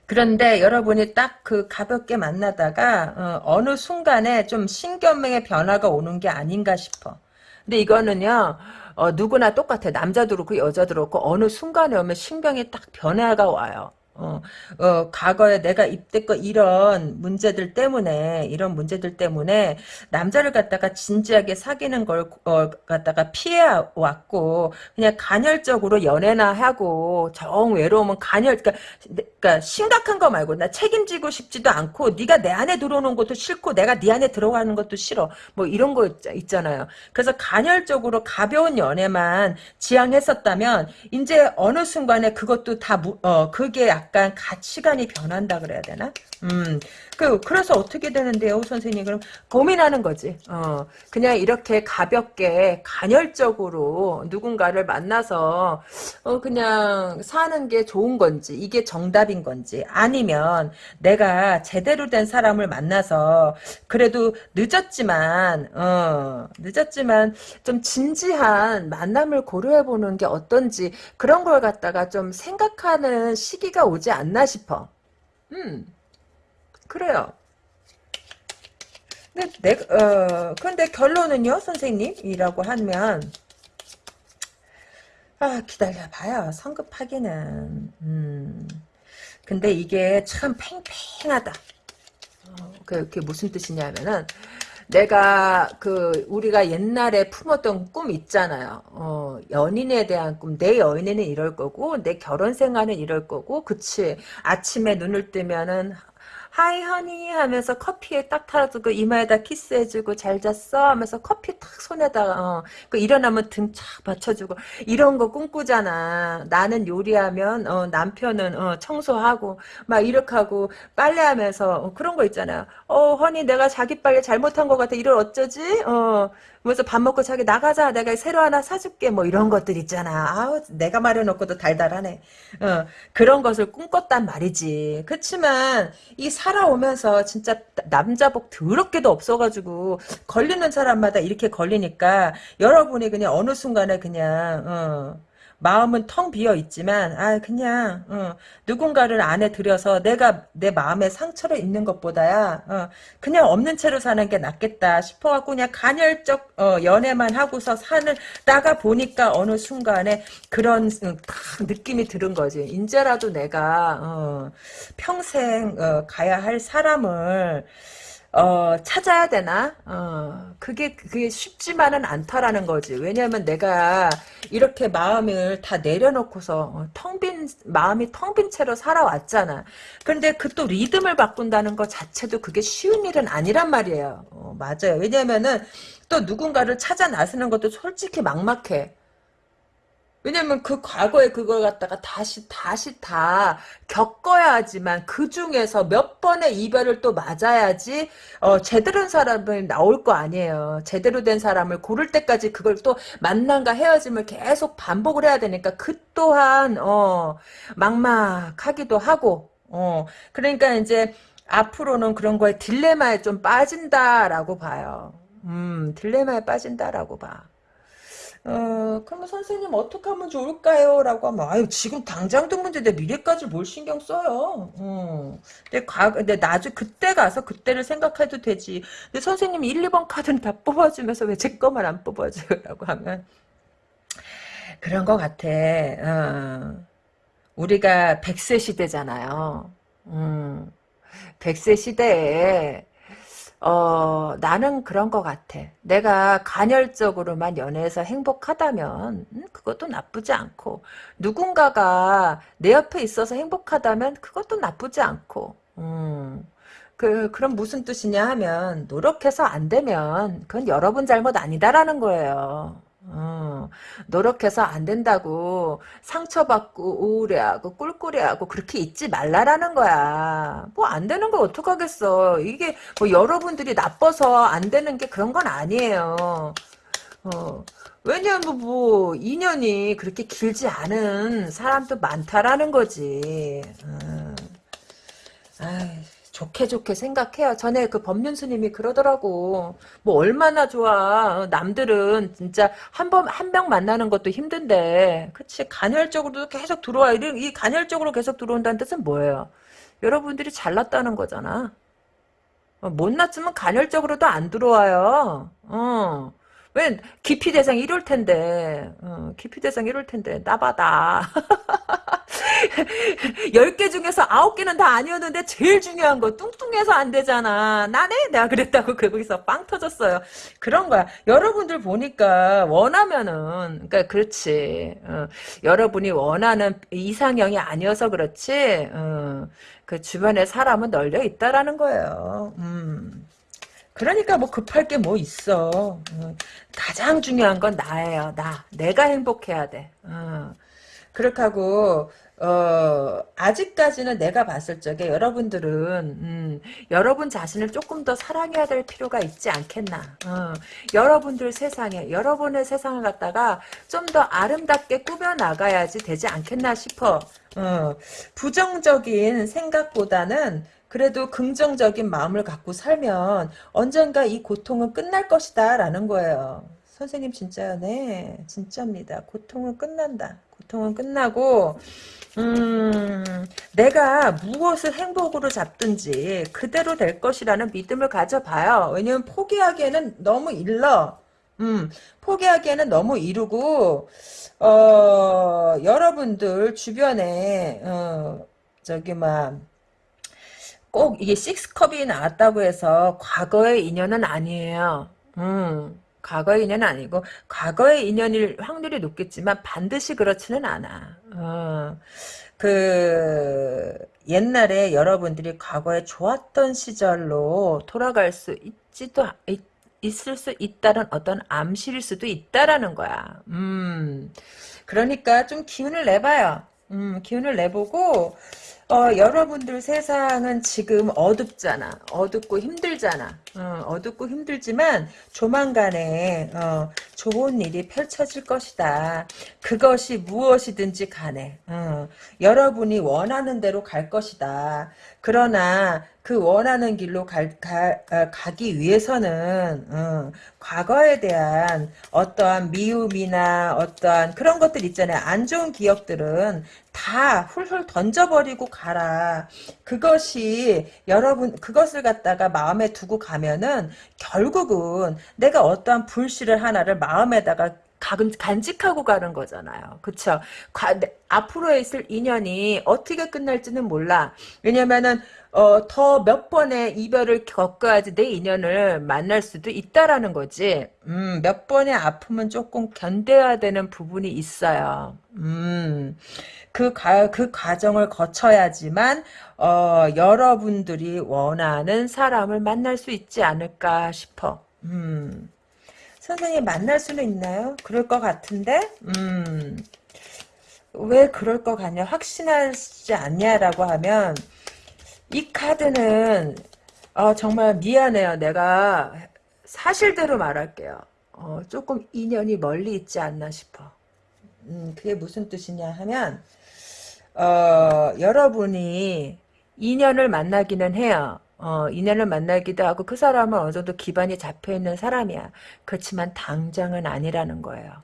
그런데 여러분이 딱 그 가볍게 만나다가 어, 느 순간에 좀 신경명의 변화가 오는 게 아닌가 싶어. 근데 이거는요, 어, 누구나 똑같아. 남자도 그렇고 여자도 그렇고 어느 순간에 오면 신경이 딱 변화가 와요. 어, 어, 과거에 내가 이때껏 이런 문제들 때문에, 이런 문제들 때문에, 남자를 갖다가 진지하게 사귀는 걸, 어, 갖다가 피해 왔고, 그냥 간헐적으로 연애나 하고, 정 외로우면 간헐, 그니까, 그니까, 심각한 거 말고, 나 책임지고 싶지도 않고, 네가 내 안에 들어오는 것도 싫고, 내가 네 안에 들어가는 것도 싫어. 뭐, 이런 거 있, 잖아요 그래서 간헐적으로 가벼운 연애만 지향했었다면, 이제 어느 순간에 그것도 다, 어, 그게 약간 가치관이 변한다 그래야 되나? 음, 그, 그래서 어떻게 되는데요, 선생님? 그럼 고민하는 거지. 어, 그냥 이렇게 가볍게, 간헐적으로 누군가를 만나서, 어, 그냥 사는 게 좋은 건지, 이게 정답인 건지, 아니면 내가 제대로 된 사람을 만나서, 그래도 늦었지만, 어, 늦었지만, 좀 진지한 만남을 고려해보는 게 어떤지, 그런 걸 갖다가 좀 생각하는 시기가 오지 않나 싶어. 음. 그래요. 근데 내, 어, 근데 결론은요, 선생님 이라고 하면, 아, 기다려봐요. 성급하기는. 음. 근데 이게 참 팽팽하다. 어, 그게 무슨 뜻이냐면은, 내가 그 우리가 옛날에 품었던 꿈 있잖아요. 어, 연인에 대한 꿈. 내 연인은 이럴 거고 내 결혼 생활은 이럴 거고 그치. 아침에 눈을 뜨면은 하이 허니 하면서 커피에 딱 타주고 이마에다 키스해주고 잘 잤어? 하면서 커피 탁 손에다 어, 그 일어나면 등착 받쳐주고 이런 거 꿈꾸잖아. 나는 요리하면 어, 남편은 어, 청소하고 막 이렇게 하고 빨래하면서 어, 그런 거 있잖아요. 어 허니 내가 자기 빨래 잘못한 것 같아. 이걸 어쩌지? 어 그래서 밥 먹고 자기 나가자. 내가 새로 하나 사줄게. 뭐 이런 것들 있잖아. 아우 내가 말해놓고도 달달하네. 어 그런 것을 꿈꿨단 말이지. 그렇지만 이 살아오면서 진짜 남자복 더럽게도 없어가지고 걸리는 사람마다 이렇게 걸리니까 여러분이 그냥 어느 순간에 그냥 어 마음은 텅 비어 있지만 아 그냥 어, 누군가를 안에 들여서 내가 내 마음에 상처를 입는 것보다야 어, 그냥 없는 채로 사는 게 낫겠다 싶어갖고 그냥 간헐적 어, 연애만 하고서 사는 다가 보니까 어느 순간에 그런 어, 느낌이 들은 거지. 인제라도 내가 어, 평생 어, 가야 할 사람을 어, 찾아야 되나? 어, 그게, 그게 쉽지만은 않다라는 거지. 왜냐면 내가 이렇게 마음을 다 내려놓고서, 어, 텅 빈, 마음이 텅 빈 채로 살아왔잖아. 근데 그 또 리듬을 바꾼다는 것 자체도 그게 쉬운 일은 아니란 말이에요. 어, 맞아요. 왜냐면은 또 누군가를 찾아 나서는 것도 솔직히 막막해. 왜냐면 그 과거에 그걸 갖다가 다시 다시 다 겪어야지만 그 중에서 몇 번의 이별을 또 맞아야지 어, 제대로 된 사람을 나올 거 아니에요. 제대로 된 사람을 고를 때까지 그걸 또 만남과 헤어짐을 계속 반복을 해야 되니까 그 또한 어, 막막하기도 하고 어, 그러니까 이제 앞으로는 그런 거에 딜레마에 좀 빠진다라고 봐요. 음, 딜레마에 빠진다라고 봐. 어, 그러면 선생님 어떻게 하면 좋을까요? 라고 하면, 아유, 지금 당장도 문제인데 미래까지 뭘 신경 써요. 어. 근데 과, 근데 나중, 그때 가서 그때를 생각해도 되지. 근데 선생님 1, 2번 카드는 다 뽑아주면서 왜 제 거만 안 뽑아줘요? 라고 하면, 그런 것 같아. 어. 우리가 100세 시대잖아요. 음. 100세 시대에 어, 나는 그런 것 같아. 내가 간헐적으로만 연애해서 행복하다면, 음, 그것도 나쁘지 않고, 누군가가 내 옆에 있어서 행복하다면, 그것도 나쁘지 않고, 음, 그, 그럼 무슨 뜻이냐 하면, 노력해서 안 되면, 그건 여러분 잘못 아니다라는 거예요. 어, 노력해서 안 된다고 상처받고 우울해하고 꿀꿀해하고 그렇게 있지 말라라는 거야. 뭐 안 되는 걸 어떡하겠어. 이게 뭐 여러분들이 나빠서 안 되는 게 그런 건 아니에요. 어, 왜냐면 뭐 인연이 그렇게 길지 않은 사람도 많다라는 거지. 어. 아이. 좋게 좋게 생각해요. 전에 그 법륜 스님이 그러더라고. 뭐 얼마나 좋아. 남들은 진짜 한 번한명 만나는 것도 힘든데, 그치 간헐적으로도 계속 들어와. 이 간헐적으로 계속 들어온다는 뜻은 뭐예요? 여러분들이 잘났다는 거잖아. 어, 못났으면 간헐적으로도 안 들어와요. 어. 왜 기피 대상 이럴 텐데. 어, 기피 대상 이럴 텐데 나바다. 10개 [LAUGHS] 중에서 9개는 다 아니었는데 제일 중요한 거 뚱뚱해서 안 되잖아. 나네? 내가 그랬다고 [LAUGHS] 거기서 빵 터졌어요. 그런 거야. 여러분들 보니까 원하면은 그러니까 그렇지. 어, 여러분이 원하는 이상형이 아니어서 그렇지. 어, 그 주변에 사람은 널려 있다라는 거예요. 음. 그러니까 뭐 급할 게 뭐 있어. 어, 가장 중요한 건 나예요. 나. 내가 행복해야 돼. 어. 그렇게 하고 어, 아직까지는 내가 봤을 적에 여러분들은, 음, 여러분 자신을 조금 더 사랑해야 될 필요가 있지 않겠나. 어, 여러분들 세상에, 여러분의 세상을 갖다가 좀 더 아름답게 꾸며나가야지 되지 않겠나 싶어. 어, 부정적인 생각보다는 그래도 긍정적인 마음을 갖고 살면 언젠가 이 고통은 끝날 것이다 라는 거예요. 선생님 진짜요? 네. 진짜입니다. 고통은 끝난다. 고통은 끝나고 음, 내가 무엇을 행복으로 잡든지 그대로 될 것이라는 믿음을 가져봐요. 왜냐면 포기하기에는 너무 일러. 음, 포기하기에는 너무 이르고, 어, 여러분들 주변에, 어, 저기, 막, 꼭 이게 식스컵이 나왔다고 해서 과거의 인연은 아니에요. 음. 과거의 인연은 아니고 과거의 인연일 확률이 높겠지만 반드시 그렇지는 않아. 어, 그 옛날에 여러분들이 과거에 좋았던 시절로 돌아갈 수 있지도 있, 있을 수 있다는 어떤 암시일 수도 있다라는 거야. 음, 그러니까 좀 기운을 내봐요. 음, 기운을 내보고 어, 여러분들 세상은 지금 어둡잖아. 어둡고 힘들잖아. 어, 둡고 힘들지만 조만간에 어, 좋은 일이 펼쳐질 것이다. 그것이 무엇이든지 간에 어, 여러분이 원하는 대로 갈 것이다. 그러나 그 원하는 길로 갈, 가, 어, 가기 위해서는 어, 과거에 대한 어떠한 미움이나 어떠한 그런 것들 있잖아요. 안 좋은 기억들은 다 훌훌 던져버리고 가라. 그것이 여러분 그것을 갖다가 마음에 두고 가면은 결국은 내가 어떠한 불씨를 하나를 마음에다가 간직하고 가는 거잖아요. 그쵸? 앞으로 있을 인연이 어떻게 끝날지는 몰라. 왜냐면은 어, 더 몇 번의 이별을 겪어야지 내 인연을 만날 수도 있다라는 거지. 음, 몇 번의 아픔은 조금 견뎌야 되는 부분이 있어요. 음, 그, 가, 그 과정을 거쳐야지만, 어, 여러분들이 원하는 사람을 만날 수 있지 않을까 싶어. 음, 선생님 만날 수는 있나요? 그럴 것 같은데, 음, 왜 그럴 것 같냐 확신하지 않냐라고 하면 이 카드는 어, 정말 미안해요. 내가 사실대로 말할게요. 어, 조금 인연이 멀리 있지 않나 싶어. 음, 그게 무슨 뜻이냐 하면 어, 여러분이 인연을 만나기는 해요. 어, 인연을 만나기도 하고 그 사람은 어느 정도 기반이 잡혀있는 사람이야. 그렇지만 당장은 아니라는 거예요.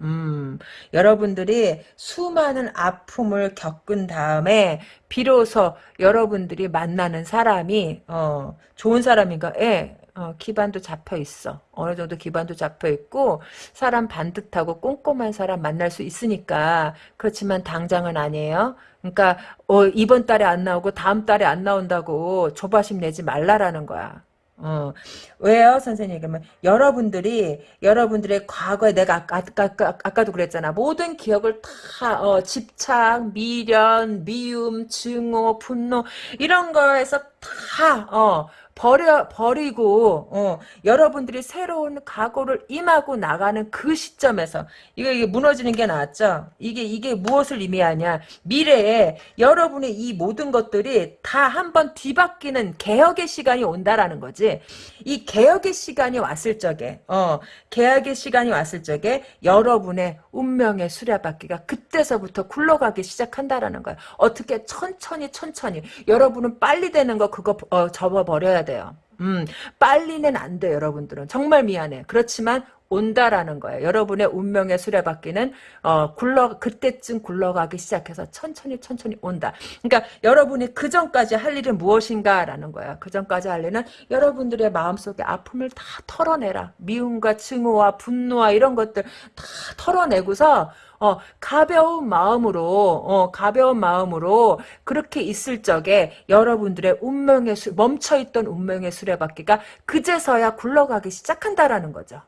음, 여러분들이 수많은 아픔을 겪은 다음에 비로소 여러분들이 만나는 사람이 어, 좋은 사람인가? 예. 어, 기반도 잡혀 있어. 어느 정도 기반도 잡혀 있고 사람 반듯하고 꼼꼼한 사람 만날 수 있으니까 그렇지만 당장은 아니에요. 그러니까 어, 이번 달에 안 나오고 다음 달에 안 나온다고 조바심 내지 말라라는 거야. 어, 왜요, 선생님? 그러면 여러분들이 여러분들의 과거에 내가 아까, 아까, 아까, 아까도 그랬잖아. 모든 기억을 다 어, 집착, 미련, 미움, 증오, 분노 이런 거에서 다 어, 버려 버리고 어, 여러분들이 새로운 각오를 임하고 나가는 그 시점에서 이게, 이게 무너지는 게 낫죠. 이게 이게 무엇을 의미하냐? 미래에 여러분의 이 모든 것들이 다 한번 뒤바뀌는 개혁의 시간이 온다라는 거지. 이 개혁의 시간이 왔을 적에 어, 개혁의 시간이 왔을 적에 여러분의 운명의 수레바퀴가 그때서부터 굴러가기 시작한다라는 거야. 어떻게 천천히 천천히 여러분은 빨리 되는 거 그거 어, 접어버려야 돼요. 음, 빨리는 안 돼, 여러분들은. 정말 미안해. 그렇지만 온다라는 거예요. 여러분의 운명의 수레바퀴는 어, 굴러 그때쯤 굴러가기 시작해서 천천히 천천히 온다. 그러니까 여러분이 그 전까지 할 일은 무엇인가라는 거예요. 그 전까지 할 일은 여러분들의 마음속에 아픔을 다 털어내라. 미움과 증오와 분노와 이런 것들 다 털어내고서 어, 가벼운 마음으로, 어, 가벼운 마음으로 그렇게 있을 적에 여러분들의 운명의 수, 멈춰있던 운명의 수레바퀴가 그제서야 굴러가기 시작한다라는 거죠.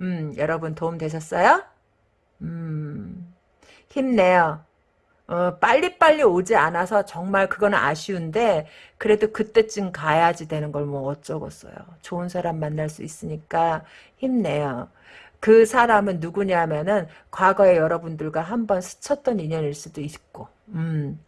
음, 여러분 도움 되셨어요? 음, 힘내요. 어, 빨리빨리 오지 않아서 정말 그건 아쉬운데 그래도 그때쯤 가야지 되는 걸 뭐 어쩌겠어요. 좋은 사람 만날 수 있으니까 힘내요. 그 사람은 누구냐면은 과거에 여러분들과 한번 스쳤던 인연일 수도 있고 음.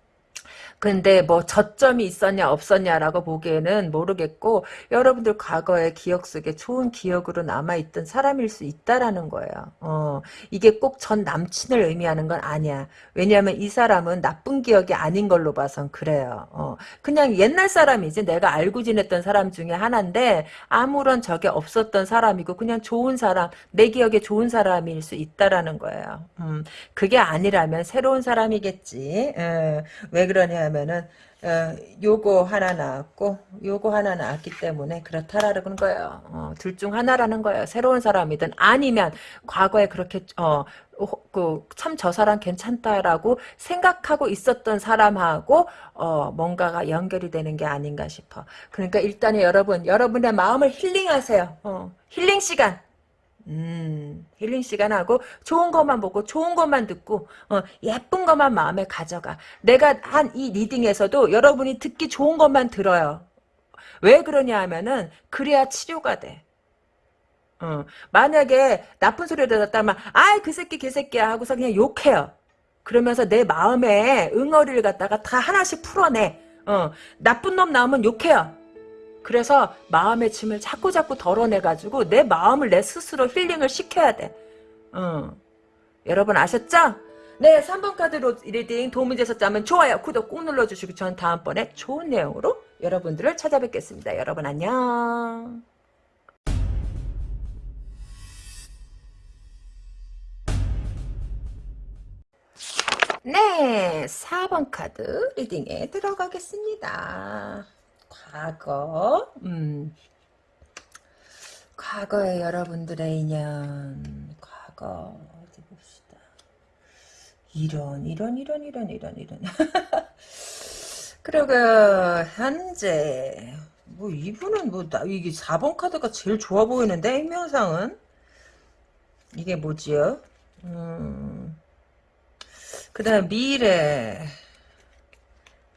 근데 뭐 저점이 있었냐 없었냐라고 보기에는 모르겠고 여러분들 과거의 기억 속에 좋은 기억으로 남아있던 사람일 수 있다라는 거예요. 어, 이게 꼭 전 남친을 의미하는 건 아니야. 왜냐하면 이 사람은 나쁜 기억이 아닌 걸로 봐선 그래요. 어, 그냥 옛날 사람이지 내가 알고 지냈던 사람 중에 하나인데 아무런 적이 없었던 사람이고 그냥 좋은 사람 내 기억에 좋은 사람일 수 있다라는 거예요. 음, 그게 아니라면 새로운 사람이겠지. 에, 어, 왜 그러냐 하면은 어, 요거 하나 나왔고 요거 하나 나왔기 때문에 그렇다라는 거예요. 어, 둘중 하나라는 거예요. 새로운 사람이든 아니면 과거에 그렇게 어, 그참저 사람 괜찮다라고 생각하고 있었던 사람하고 어, 뭔가가 연결이 되는 게 아닌가 싶어. 그러니까 일단은 여러분 여러분의 마음을 힐링하세요. 어, 힐링 시간. 음, 힐링 시간하고 좋은 것만 보고 좋은 것만 듣고 어, 예쁜 것만 마음에 가져가. 내가 한 이 리딩에서도 여러분이 듣기 좋은 것만 들어요. 왜 그러냐 하면은 그래야 치료가 돼. 어, 만약에 나쁜 소리를 들었다면 아이 그 새끼 그 새끼야 하고서 그냥 욕해요. 그러면서 내 마음에 응어리를 갖다가 다 하나씩 풀어내. 어, 나쁜 놈 나오면 욕해요. 그래서 마음의 짐을 자꾸 자꾸 덜어내가지고 내 마음을 내 스스로 힐링을 시켜야 돼. 어. 여러분 아셨죠? 네, 3번 카드로 reading 도움이 되셨다면 좋아요, 구독 꾹 눌러주시고 전 다음번에 좋은 내용으로 여러분들을 찾아뵙겠습니다. 여러분 안녕. 네, 4번 카드 리딩에 들어가겠습니다. 과거, 음, 과거의 여러분들의 인연, 과거, 어디 봅시다. 이런, 이런, 이런, 이런, 이런, 이런. [LAUGHS] 그리고, 현재, 뭐, 이분은 뭐, 나, 이게 4번 카드가 제일 좋아 보이는데, 행명상은? 이게 뭐지요? 음, 그 다음, 미래.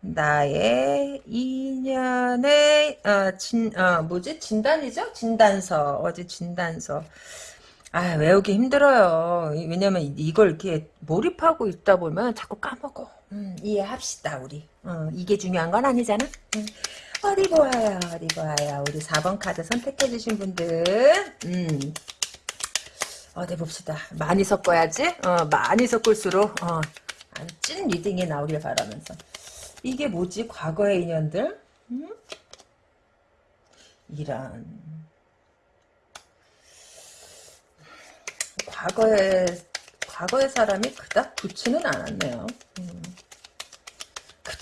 나의 인연의 어, 진, 어, 뭐지 진단이죠? 진단서 어제 진단서 아, 외우기 힘들어요. 이- 왜냐면 이- 이걸 이렇게 몰입하고 있다 보면 자꾸 까먹어. 음, 이해합시다, 우리. 어, 이게 중요한 건 아니잖아? 음. 어디 보아요, 어디 보아요. 우리 4번 카드 선택해주신 분들. 음. 어디 봅시다. 많이 섞어야지. 어, 많이 섞을수록, 어, 찐 reading이 나오길 바라면서. 이게 뭐지? 과거의 인연들? 음? 이런. 과거에 과거의 사람이 그닥 좋지는 않았네요. 음.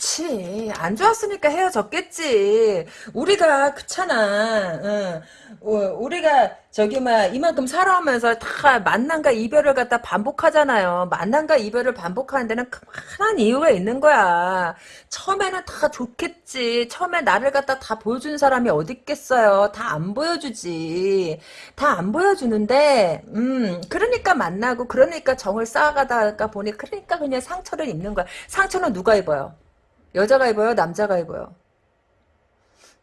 그치 안 좋았으니까 헤어졌겠지. 우리가 그렇잖아. 응. 어, 우리가 저기 막 이만큼 살아오면서 다 만남과 이별을 갖다 반복하잖아요. 만남과 이별을 반복하는 데는 그만한 이유가 있는 거야. 처음에는 다 좋겠지. 처음에 나를 갖다 다 보여준 사람이 어디 있겠어요. 다 안 보여주지. 다 안 보여주는데 음 그러니까 만나고 그러니까 정을 쌓아가다가 보니 그러니까 그냥 상처를 입는 거야. 상처는 누가 입어요 여자가 입어요? 남자가 입어요?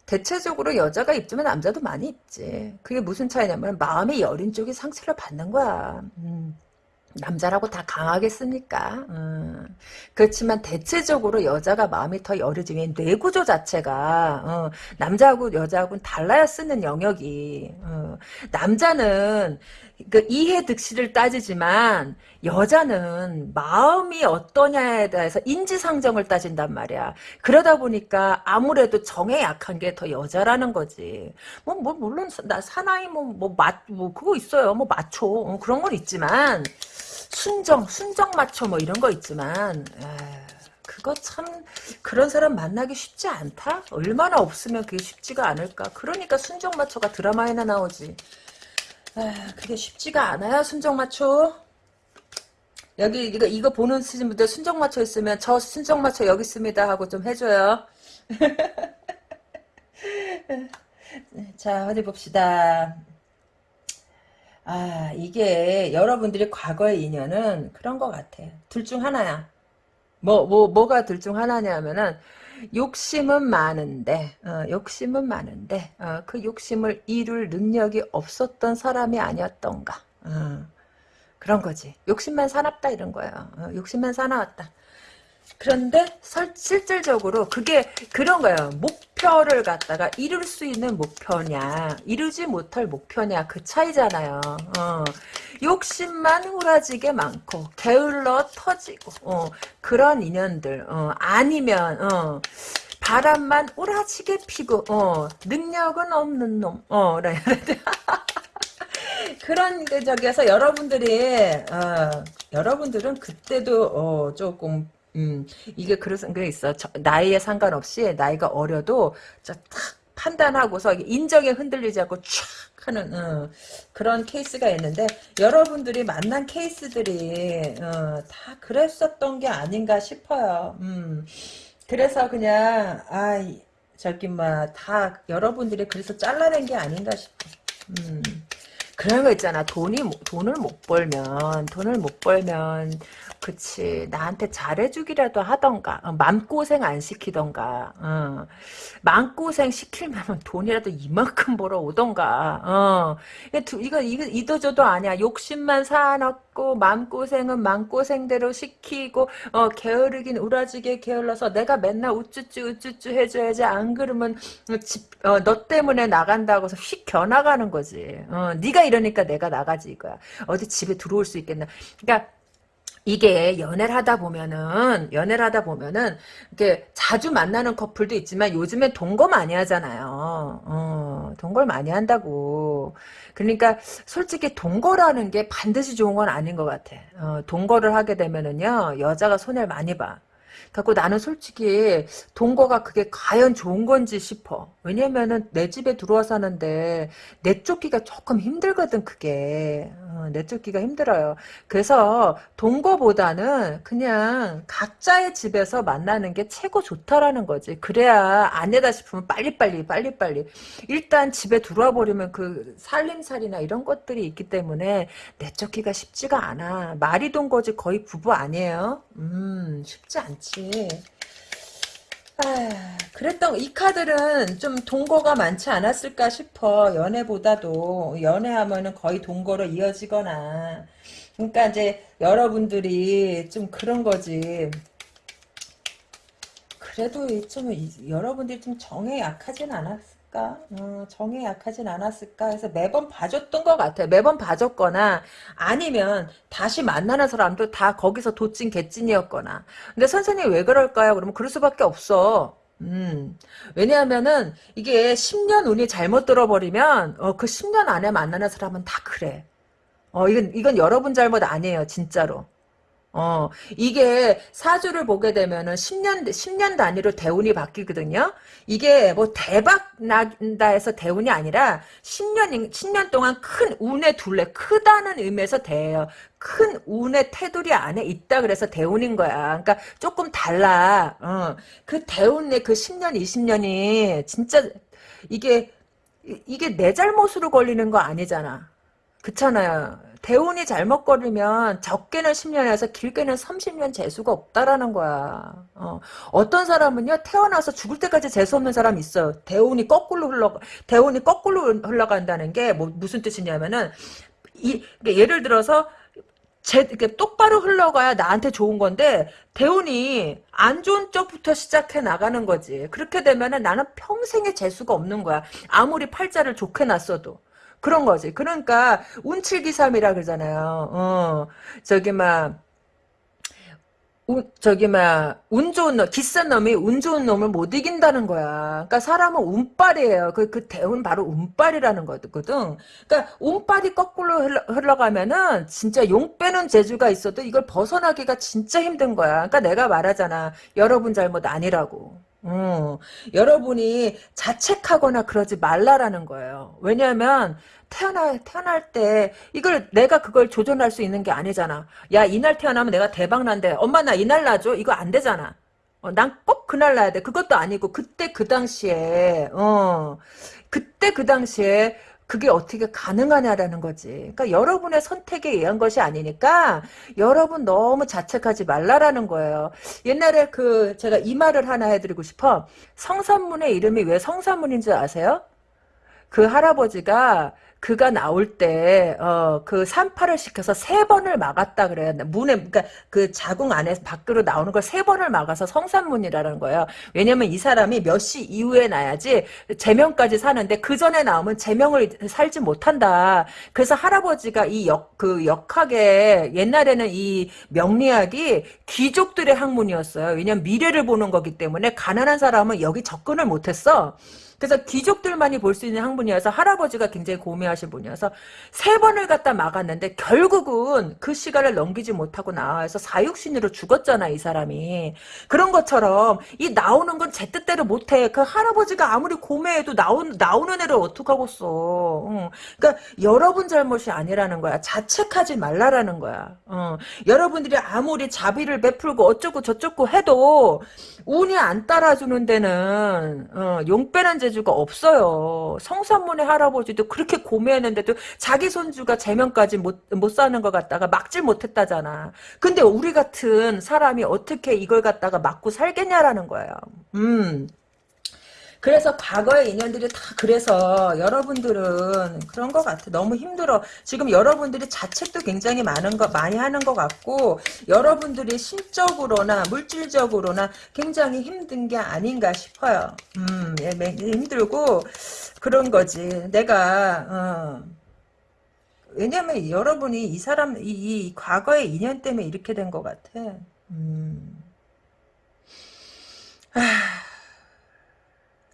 대체적으로 여자가 입지만 남자도 많이 입지. 그게 무슨 차이냐면 마음이 여린 쪽이 상처를 받는 거야. 음. 남자라고 다 강하겠습니까? 음. 그렇지만 대체적으로 여자가 마음이 더 여리지. 왜 뇌구조 자체가 어, 남자하고 여자하고는 달라야 쓰는 영역이. 어. 남자는 그 이해 득실을 따지지만 여자는 마음이 어떠냐에 대해서 인지상정을 따진단 말이야. 그러다 보니까 아무래도 정에 약한 게 더 여자라는 거지. 뭐, 뭐, 물론, 나 사나이 뭐, 뭐, 맛, 뭐, 그거 있어요. 뭐, 마초. 어, 그런 건 있지만, 순정, 순정 마초 뭐 이런 거 있지만, 에이, 그거 참, 그런 사람 만나기 쉽지 않다? 얼마나 없으면 그게 쉽지가 않을까? 그러니까 순정 마초가 드라마에나 나오지. 아, 그게 쉽지가 않아요, 순정마초. 여기, 이거, 이거 보는 분들 순정마초 있으면, 저 순정마초 여기 있습니다 하고 좀 해줘요. [LAUGHS] 자, 어디 봅시다. 아, 이게, 여러분들이 과거의 인연은 그런 것 같아. 둘 중 하나야. 뭐, 뭐, 뭐가 둘 중 하나냐면은, 욕심은 많은데, 어, 욕심은 많은데, 어, 그 욕심을 이룰 능력이 없었던 사람이 아니었던가. 어, 그런 거지. 욕심만 사납다 이런 거야. 어, 욕심만 사나웠다. 그런데 설, 실질적으로 그게 그런 거예요. 목표를 갖다가 이룰 수 있는 목표냐, 이루지 못할 목표냐 그 차이잖아요. 어. 욕심만 후라지게 많고 게을러 터지고 어. 그런 인연들 어. 아니면 어. 바람만 우라지게 피고 어. 능력은 없는 놈. 어. [LAUGHS] 그런 그 저기에서 여러분들이 어, 여러분들은 그때도 어, 조금 음, 이게 그런 게 있어. 저, 나이에 상관없이 나이가 어려도 딱 판단하고서 인정에 흔들리지 않고 촥 하는 어, 그런 케이스가 있는데 여러분들이 만난 케이스들이 어, 다 그랬었던 게 아닌가 싶어요. 음, 그래서 그냥 아 저기 뭐다 여러분들이 그래서 잘라낸 게 아닌가 싶어. 음. 그런 거 있잖아. 돈이 돈을 못 벌면 돈을 못 벌면 그치 나한테 잘해주기라도 하던가 어, 맘고생 안 시키던가 어. 맘고생 시킬면 돈이라도 이만큼 벌어오던가 어. 이거 이거 이도저도 아니야. 욕심만 사놓고 맘고생은 맘고생대로 시키고 어, 게으르긴 우라지게 게을러서 내가 맨날 우쭈쭈 우쭈쭈 해줘야지 안 그러면 집, 어, 너 때문에 나간다고 해서 휙 겨나가는 거지. 어, 네가 이러니까 내가 나가지 이거야. 어디 집에 들어올 수 있겠나. 그러니까 이게 연애를 하다 보면은 연애를 하다 보면은 이게 자주 만나는 커플도 있지만 요즘엔 동거 많이 하잖아요. 어, 동거를 많이 한다고. 그러니까 솔직히 동거라는 게 반드시 좋은 건 아닌 것 같아. 어, 동거를 하게 되면은요 여자가 손해를 많이 봐. 갖고 나는 솔직히 동거가 그게 과연 좋은 건지 싶어. 왜냐면은 내 집에 들어와 사는데 내 쫓기가 조금 힘들거든 그게. 어, 내 쫓기가 힘들어요. 그래서 동거보다는 그냥 각자의 집에서 만나는 게 최고 좋다라는 거지. 그래야 아내다 싶으면 빨리빨리 빨리빨리. 일단 집에 들어와 버리면 그 살림살이나 이런 것들이 있기 때문에 내 쫓기가 쉽지가 않아. 말이 동거지 거의 부부 아니에요. 음 쉽지 않지. 아, 그랬던 이 카드는 좀 동거가 많지 않았을까 싶어 연애보다도. 연애하면은 거의 동거로 이어지거나. 그러니까 이제 여러분들이 좀 그런 거지. 그래도 좀 이- 여러분들이 좀 정에 약하진 않았 을까? 어, 정에 약하진 않았을까? 해서 매번 봐줬던 것 같아요. 매번 봐줬거나 아니면 다시 만나는 사람도 다 거기서 도찐 개찐이었거나. 근데 선생님 왜 그럴까요? 그러면 그럴 수밖에 없어. 음, 왜냐하면은 이게 10년 운이 잘못 들어버리면 어, 그 10년 안에 만나는 사람은 다 그래. 어, 이건 이건 여러분 잘못 아니에요, 진짜로. 어, 이게 사주를 보게 되면은 10년, 10년 단위로 대운이 바뀌거든요? 이게 뭐 대박 난다 해서 대운이 아니라 10년, 10년 동안 큰 운의 둘레, 크다는 의미에서 대예요. 큰 운의 테두리 안에 있다 그래서 대운인 거야. 그러니까 조금 달라. 어, 그 대운의 그 10년, 20년이 진짜 이게, 이- 이게 내 잘못으로 걸리는 거 아니잖아. 그렇잖아요. 대운이 잘못 걸리면 적게는 10년에서 길게는 30년 재수가 없다라는 거야. 어. 어떤 사람은요 태어나서 죽을 때까지 재수 없는 사람이 있어요. 대운이 거꾸로 흘러 대운이 거꾸로 흘러간다는 게 뭐 무슨 뜻이냐면은 이 그러니까 예를 들어서 제, 이렇게 똑바로 흘러가야 나한테 좋은 건데, 대운이 안 좋은 쪽부터 시작해 나가는 거지. 그렇게 되면은 나는 평생에 재수가 없는 거야. 아무리 팔자를 좋게 놨어도. 그런 거지. 그러니까, 운칠기삼이라 그러잖아요. 어, 저기, 막, 운, 저기, 막, 운 좋은 놈, 기싼 놈이 운 좋은 놈을 못 이긴다는 거야. 그러니까 사람은 운빨이에요. 그, 그 대운 바로 운빨이라는 거거든. 그러니까 운빨이 거꾸로 흘러, 흘러가면은 진짜 용 빼는 재주가 있어도 이걸 벗어나기가 진짜 힘든 거야. 그러니까 내가 말하잖아. 여러분 잘못 아니라고. 어, 여러분이 자책하거나 그러지 말라라는 거예요. 왜냐하면 태어날 태어날 때 이걸 내가 그걸 조절할 수 있는 게 아니잖아. 야 이날 태어나면 내가 대박 난대. 엄마 나 이날 나줘. 이거 안 되잖아. 어, 난 꼭 그날 나야 돼. 그것도 아니고 그때 그 당시에 어 그때 그 당시에 그게 어떻게 가능하냐라는 거지. 그러니까 여러분의 선택에 의한 것이 아니니까 여러분 너무 자책하지 말라라는 거예요. 옛날에 그 제가 이 말을 하나 해드리고 싶어. 성산문의 이름이 왜 성산문인 줄 아세요? 그 할아버지가 그가 나올 때, 어, 그 산파를 시켜서 세 번을 막았다 그래요. 문에, 그니까 그 자궁 안에서 밖으로 나오는 걸 세 번을 막아서 성산문이라는 거예요. 왜냐면 이 사람이 몇 시 이후에 나야지 제명까지 사는데 그 전에 나오면 제명을 살지 못한다. 그래서 할아버지가 이 역, 그 역학에 옛날에는 이 명리학이 귀족들의 학문이었어요. 왜냐면 미래를 보는 거기 때문에 가난한 사람은 여기 접근을 못했어. 그래서 귀족들만이 볼 수 있는 학문이어서 할아버지가 굉장히 고매하신 분이어서 세 번을 갖다 막았는데 결국은 그 시간을 넘기지 못하고 나와서 사육신으로 죽었잖아 이 사람이. 그런 것처럼 이 나오는 건 제 뜻대로 못해. 그 할아버지가 아무리 고매해도 나온, 나오는 애를 어떡하겠어. 응. 그러니까 여러분 잘못이 아니라는 거야. 자책하지 말라라는 거야. 어. 여러분들이 아무리 자비를 베풀고 어쩌고 저쩌고 해도 운이 안 따라주는 데는 어, 용 빼는 재주가 없어요. 성산문의 할아버지도 그렇게 고매했는데도 자기 손주가 제명까지 못, 못 사는 것 같다가 막질 못했다잖아. 근데 우리 같은 사람이 어떻게 이걸 갖다가 막고 살겠냐라는 거예요. 음. 그래서 과거의 인연들이 다 그래서 여러분들은 그런 것 같아. 너무 힘들어. 지금 여러분들이 자책도 굉장히 많은 거 많이 하는 것 같고 여러분들이 심적으로나 물질적으로나 굉장히 힘든 게 아닌가 싶어요. 음, 예, 힘들고 그런 거지. 내가 어. 왜냐면 여러분이 이 사람 이, 이 과거의 인연 때문에 이렇게 된 것 같아. 음. 아.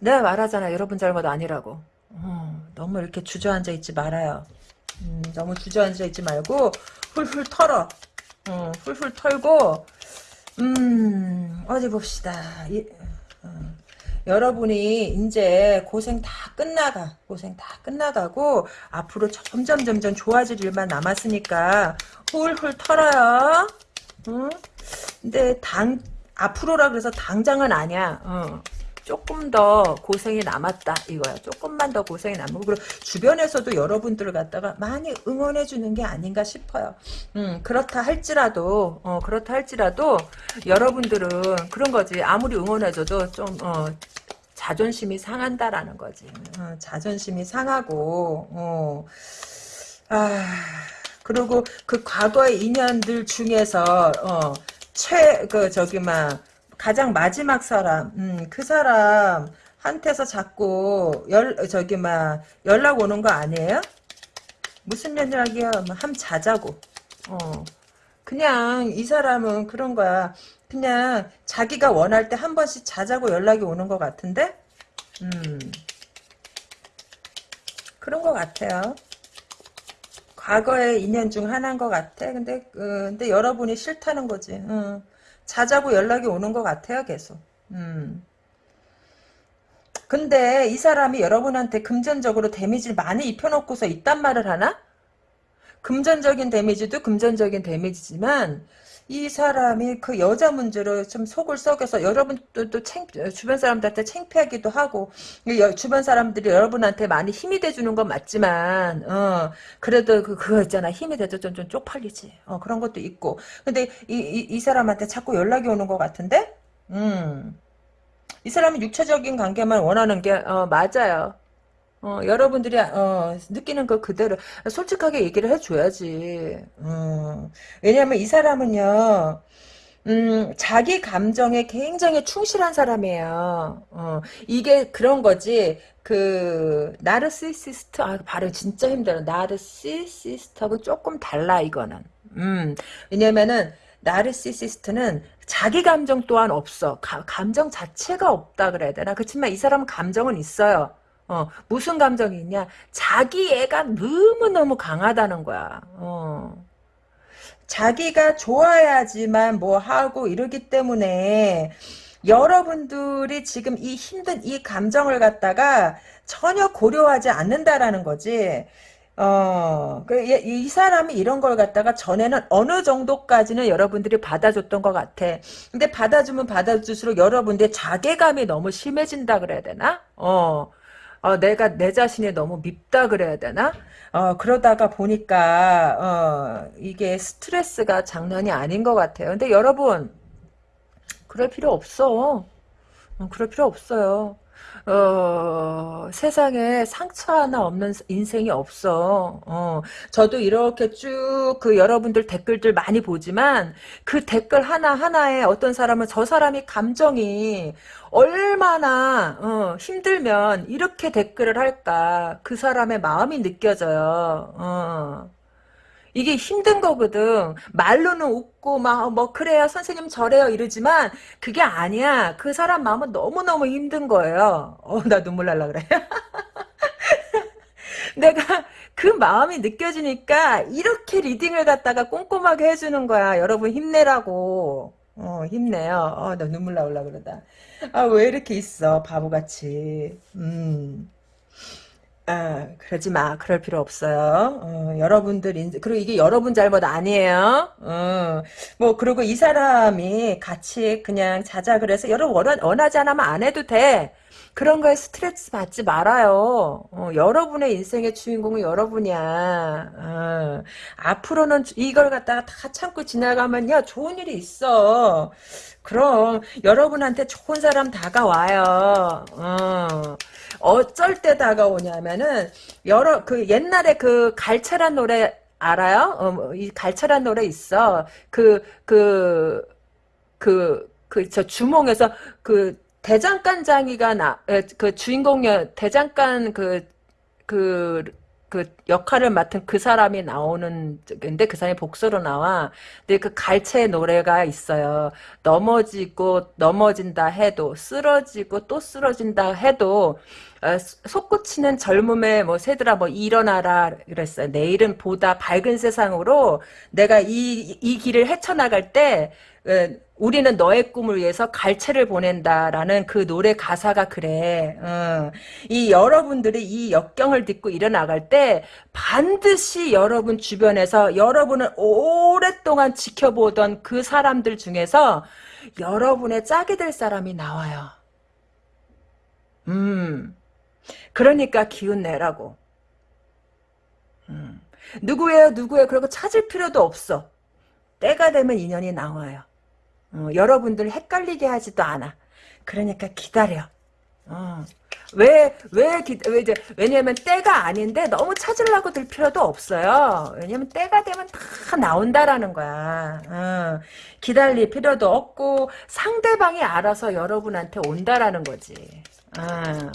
내가 말하잖아. 여러분 잘못 아니라고. 어, 너무 이렇게 주저앉아 있지 말아요. 음, 너무 주저앉아 있지 말고 훌훌 털어. 어, 훌훌 털고 음 어디 봅시다. 이, 어, 여러분이 이제 고생 다 끝나가. 고생 다 끝나가고 앞으로 점점 점점 좋아질 일만 남았으니까 훌훌 털어요. 응? 근데 당 앞으로라 그래서 당장은 아니야. 어. 조금 더 고생이 남았다 이거야. 조금만 더 고생이 남고 그리고 주변에서도 여러분들을 갖다가 많이 응원해 주는 게 아닌가 싶어요. 음 그렇다 할지라도 어 그렇다 할지라도 여러분들은 그런 거지 아무리 응원해줘도 좀어 자존심이 상한다라는 거지. 어, 자존심이 상하고 어. 아 그리고 그 과거의 인연들 중에서 어, 최그 저기 막 가장 마지막 사람 음, 그 사람 한테서 자꾸 열 저기 막 연락 오는 거 아니에요? 무슨 연락이야? 뭐함 자자고. 어. 그냥 이 사람은 그런 거야. 그냥 자기가 원할 때 한 번씩 자자고 연락이 오는 것 같은데? 음. 그런 것 같아요. 과거의 인연 중 하나인 것 같아. 근데, 어, 근데 여러분이 싫다는 거지. 어. 자자고 연락이 오는 것 같아요, 계속. 음. 근데 이 사람이 여러분한테 금전적으로 데미지를 많이 입혀놓고서 있단 말을 하나? 금전적인 데미지도 금전적인 데미지지만 이 사람이 그 여자 문제로 좀 속을 썩여서 여러분들도 챙, 주변 사람들한테 창피하기도 하고 주변 사람들이 여러분한테 많이 힘이 돼주는 건 맞지만 어, 그래도 그, 그거 있잖아. 힘이 돼도 좀, 좀 쪽팔리지. 어, 그런 것도 있고. 근데 이, 이, 이 사람한테 자꾸 연락이 오는 것 같은데? 음. 이 사람은 육체적인 관계만 원하는 게 어, 맞아요 어, 여러분들이 어, 느끼는 거 그대로 솔직하게 얘기를 해줘야지. 음, 왜냐하면 이 사람은요. 음, 자기 감정에 굉장히 충실한 사람이에요. 어, 이게 그런 거지. 그 나르시시스트 아 발음 진짜 힘들어. 나르시시스트하고 조금 달라 이거는. 음, 왜냐면은 나르시시스트는 자기 감정 또한 없어. 가, 감정 자체가 없다 그래야 되나? 그렇지만 이 사람은 감정은 있어요. 어, 무슨 감정이 있냐? 자기 애가 너무너무 강하다는 거야. 어. 자기가 좋아야지만 뭐 하고 이러기 때문에 여러분들이 지금 이 힘든 이 감정을 갖다가 전혀 고려하지 않는다라는 거지. 어, 그, 이, 이 사람이 이런 걸 갖다가 전에는 어느 정도까지는 여러분들이 받아줬던 것 같아. 근데 받아주면 받아줄수록 여러분들의 자괴감이 너무 심해진다 그래야 되나? 어. 어, 내가 내 자신이 너무 밉다 그래야 되나? 어, 그러다가 보니까 어, 이게 스트레스가 장난이 아닌 것 같아요. 근데 여러분 그럴 필요 없어. 어, 그럴 필요 없어요. 어, 세상에 상처 하나 없는 인생이 없어. 어, 저도 이렇게 쭉 그 여러분들 댓글들 많이 보지만 그 댓글 하나하나에 어떤 사람은 저 사람이 감정이 얼마나 어, 힘들면 이렇게 댓글을 할까 그 사람의 마음이 느껴져요. 어. 이게 힘든 거거든. 말로는 웃고 막 뭐 그래요 선생님 저래요 이러지만 그게 아니야. 그 사람 마음은 너무너무 힘든 거예요. 어 나 눈물 날라 그래. [LAUGHS] 내가 그 마음이 느껴지니까 이렇게 리딩을 갖다가 꼼꼼하게 해주는 거야. 여러분 힘내라고. 어 힘내요. 어 나 눈물 나올라 그러다. 아 왜 이렇게 있어 바보같이. 음. 아, 그러지 마. 그럴 필요 없어요. 어, 여러분들, 인, 그리고 이게 여러분 잘못 아니에요. 어, 뭐, 그리고 이 사람이 같이 그냥 자자 그래서 여러분 원하, 원하지 않으면 안 해도 돼. 그런 거에 스트레스 받지 말아요. 어, 여러분의 인생의 주인공은 여러분이야. 어, 앞으로는 이걸 갖다가 다 참고 지나가면요. 좋은 일이 있어. 그럼 여러분한테 좋은 사람 다가와요. 어. 어쩔 때 다가오냐면은 여러 그 옛날에 그 갈채란 노래 알아요? 어, 뭐, 이 갈채란 노래 있어. 그 그 그 그 저 주몽에서 그 대장간장이가 나 그 주인공이 대장간 그그 그, 그 역할을 맡은 그 사람이 나오는 근데 그 사람이 복수로 나와. 근데 그 갈채 노래가 있어요. 넘어지고 넘어진다 해도 쓰러지고 또 쓰러진다 해도 어, 솟구치는 젊음의 뭐 새들아 뭐 일어나라 그랬어요. 내일은 보다 밝은 세상으로 내가 이 이 길을 헤쳐나갈 때 어, 우리는 너의 꿈을 위해서 갈채를 보낸다라는 그 노래 가사가 그래. 어. 이 여러분들이 이 역경을 딛고 일어나갈 때 반드시 여러분 주변에서 여러분을 오랫동안 지켜보던 그 사람들 중에서 여러분의 짝이 될 사람이 나와요. 음. 그러니까 기운 내라고. 음. 누구예요, 누구예요? 그러고 찾을 필요도 없어. 때가 되면 인연이 나와요. 어, 여러분들 헷갈리게 하지도 않아. 그러니까 기다려. 어. 왜, 왜, 기, 왜, 이제, 왜냐면 때가 아닌데 너무 찾으려고 들 필요도 없어요. 왜냐면 때가 되면 다 나온다라는 거야. 어. 기다릴 필요도 없고 상대방이 알아서 여러분한테 온다라는 거지. 어.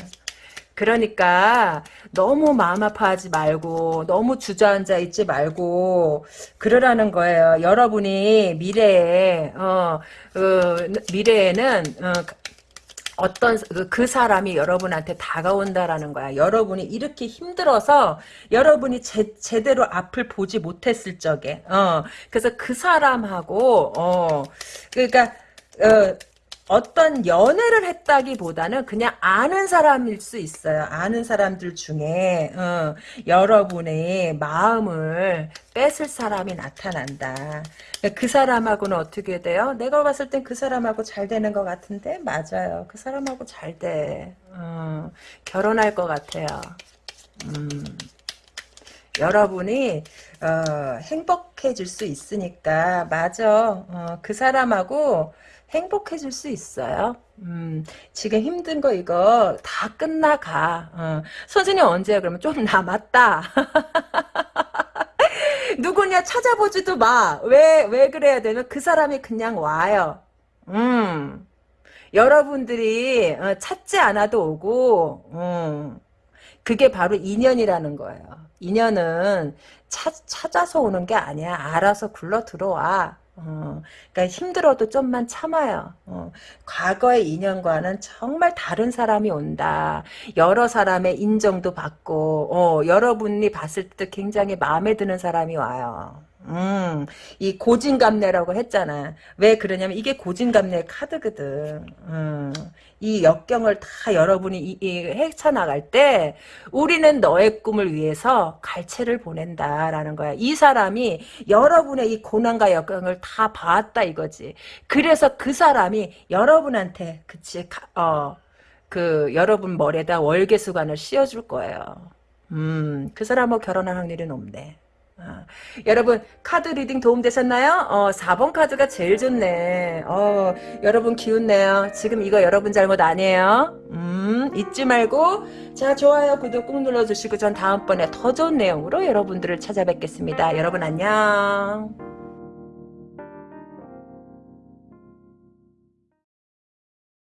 그러니까 너무 마음 아파하지 말고 너무 주저앉아 있지 말고 그러라는 거예요. 여러분이 미래에 어, 어 미래에는 어, 어떤 그, 그 사람이 여러분한테 다가온다라는 거야. 여러분이 이렇게 힘들어서 여러분이 제, 제대로 앞을 보지 못했을 적에 어 그래서 그 사람하고 어 그러니까 어 어떤 연애를 했다기보다는 그냥 아는 사람일 수 있어요. 아는 사람들 중에 어, 여러분의 마음을 뺏을 사람이 나타난다. 그 사람하고는 어떻게 돼요? 내가 봤을 땐 그 사람하고 잘 되는 것 같은데 맞아요. 그 사람하고 잘 돼. 어, 결혼할 것 같아요. 음, 여러분이 어, 행복해질 수 있으니까 맞아. 어, 그 사람하고 행복해질 수 있어요. 음, 지금 힘든 거 이거 다 끝나가. 어. 선생님 언제야? 그러면 좀 남았다. [LAUGHS] 누구냐 찾아보지도 마. 왜, 왜 그래야 되면 그 사람이 그냥 와요. 음. 여러분들이 어, 찾지 않아도 오고, 음. 그게 바로 인연이라는 거예요. 인연은 찾, 찾아서 오는 게 아니야. 알아서 굴러 들어와. 어, 그러니까 힘들어도 좀만 참아요. 어, 과거의 인연과는 정말 다른 사람이 온다. 여러 사람의 인정도 받고 어, 여러분이 봤을 때 굉장히 마음에 드는 사람이 와요. 음, 이 고진감래라고 했잖아. 왜 그러냐면 이게 고진감래 카드거든. 음, 이 역경을 다 여러분이 이, 이 헤쳐나갈 때 우리는 너의 꿈을 위해서 갈채를 보낸다라는 거야. 이 사람이 여러분의 이 고난과 역경을 다 봐왔다 이거지. 그래서 그 사람이 여러분한테 그치 어. 그 여러분 머리에다 월계수관을 씌워줄 거예요. 음, 그 사람하고 결혼할 확률이 높네. 아, 여러분 카드 reading 도움되셨나요? 어, 4번 카드가 제일 좋네. 어, 여러분 기운내요. 지금 이거 여러분 잘못 아니에요. 음, 잊지 말고 자 좋아요 구독 꾹 눌러주시고 전 다음번에 더 좋은 내용으로 여러분들을 찾아뵙겠습니다. 여러분 안녕.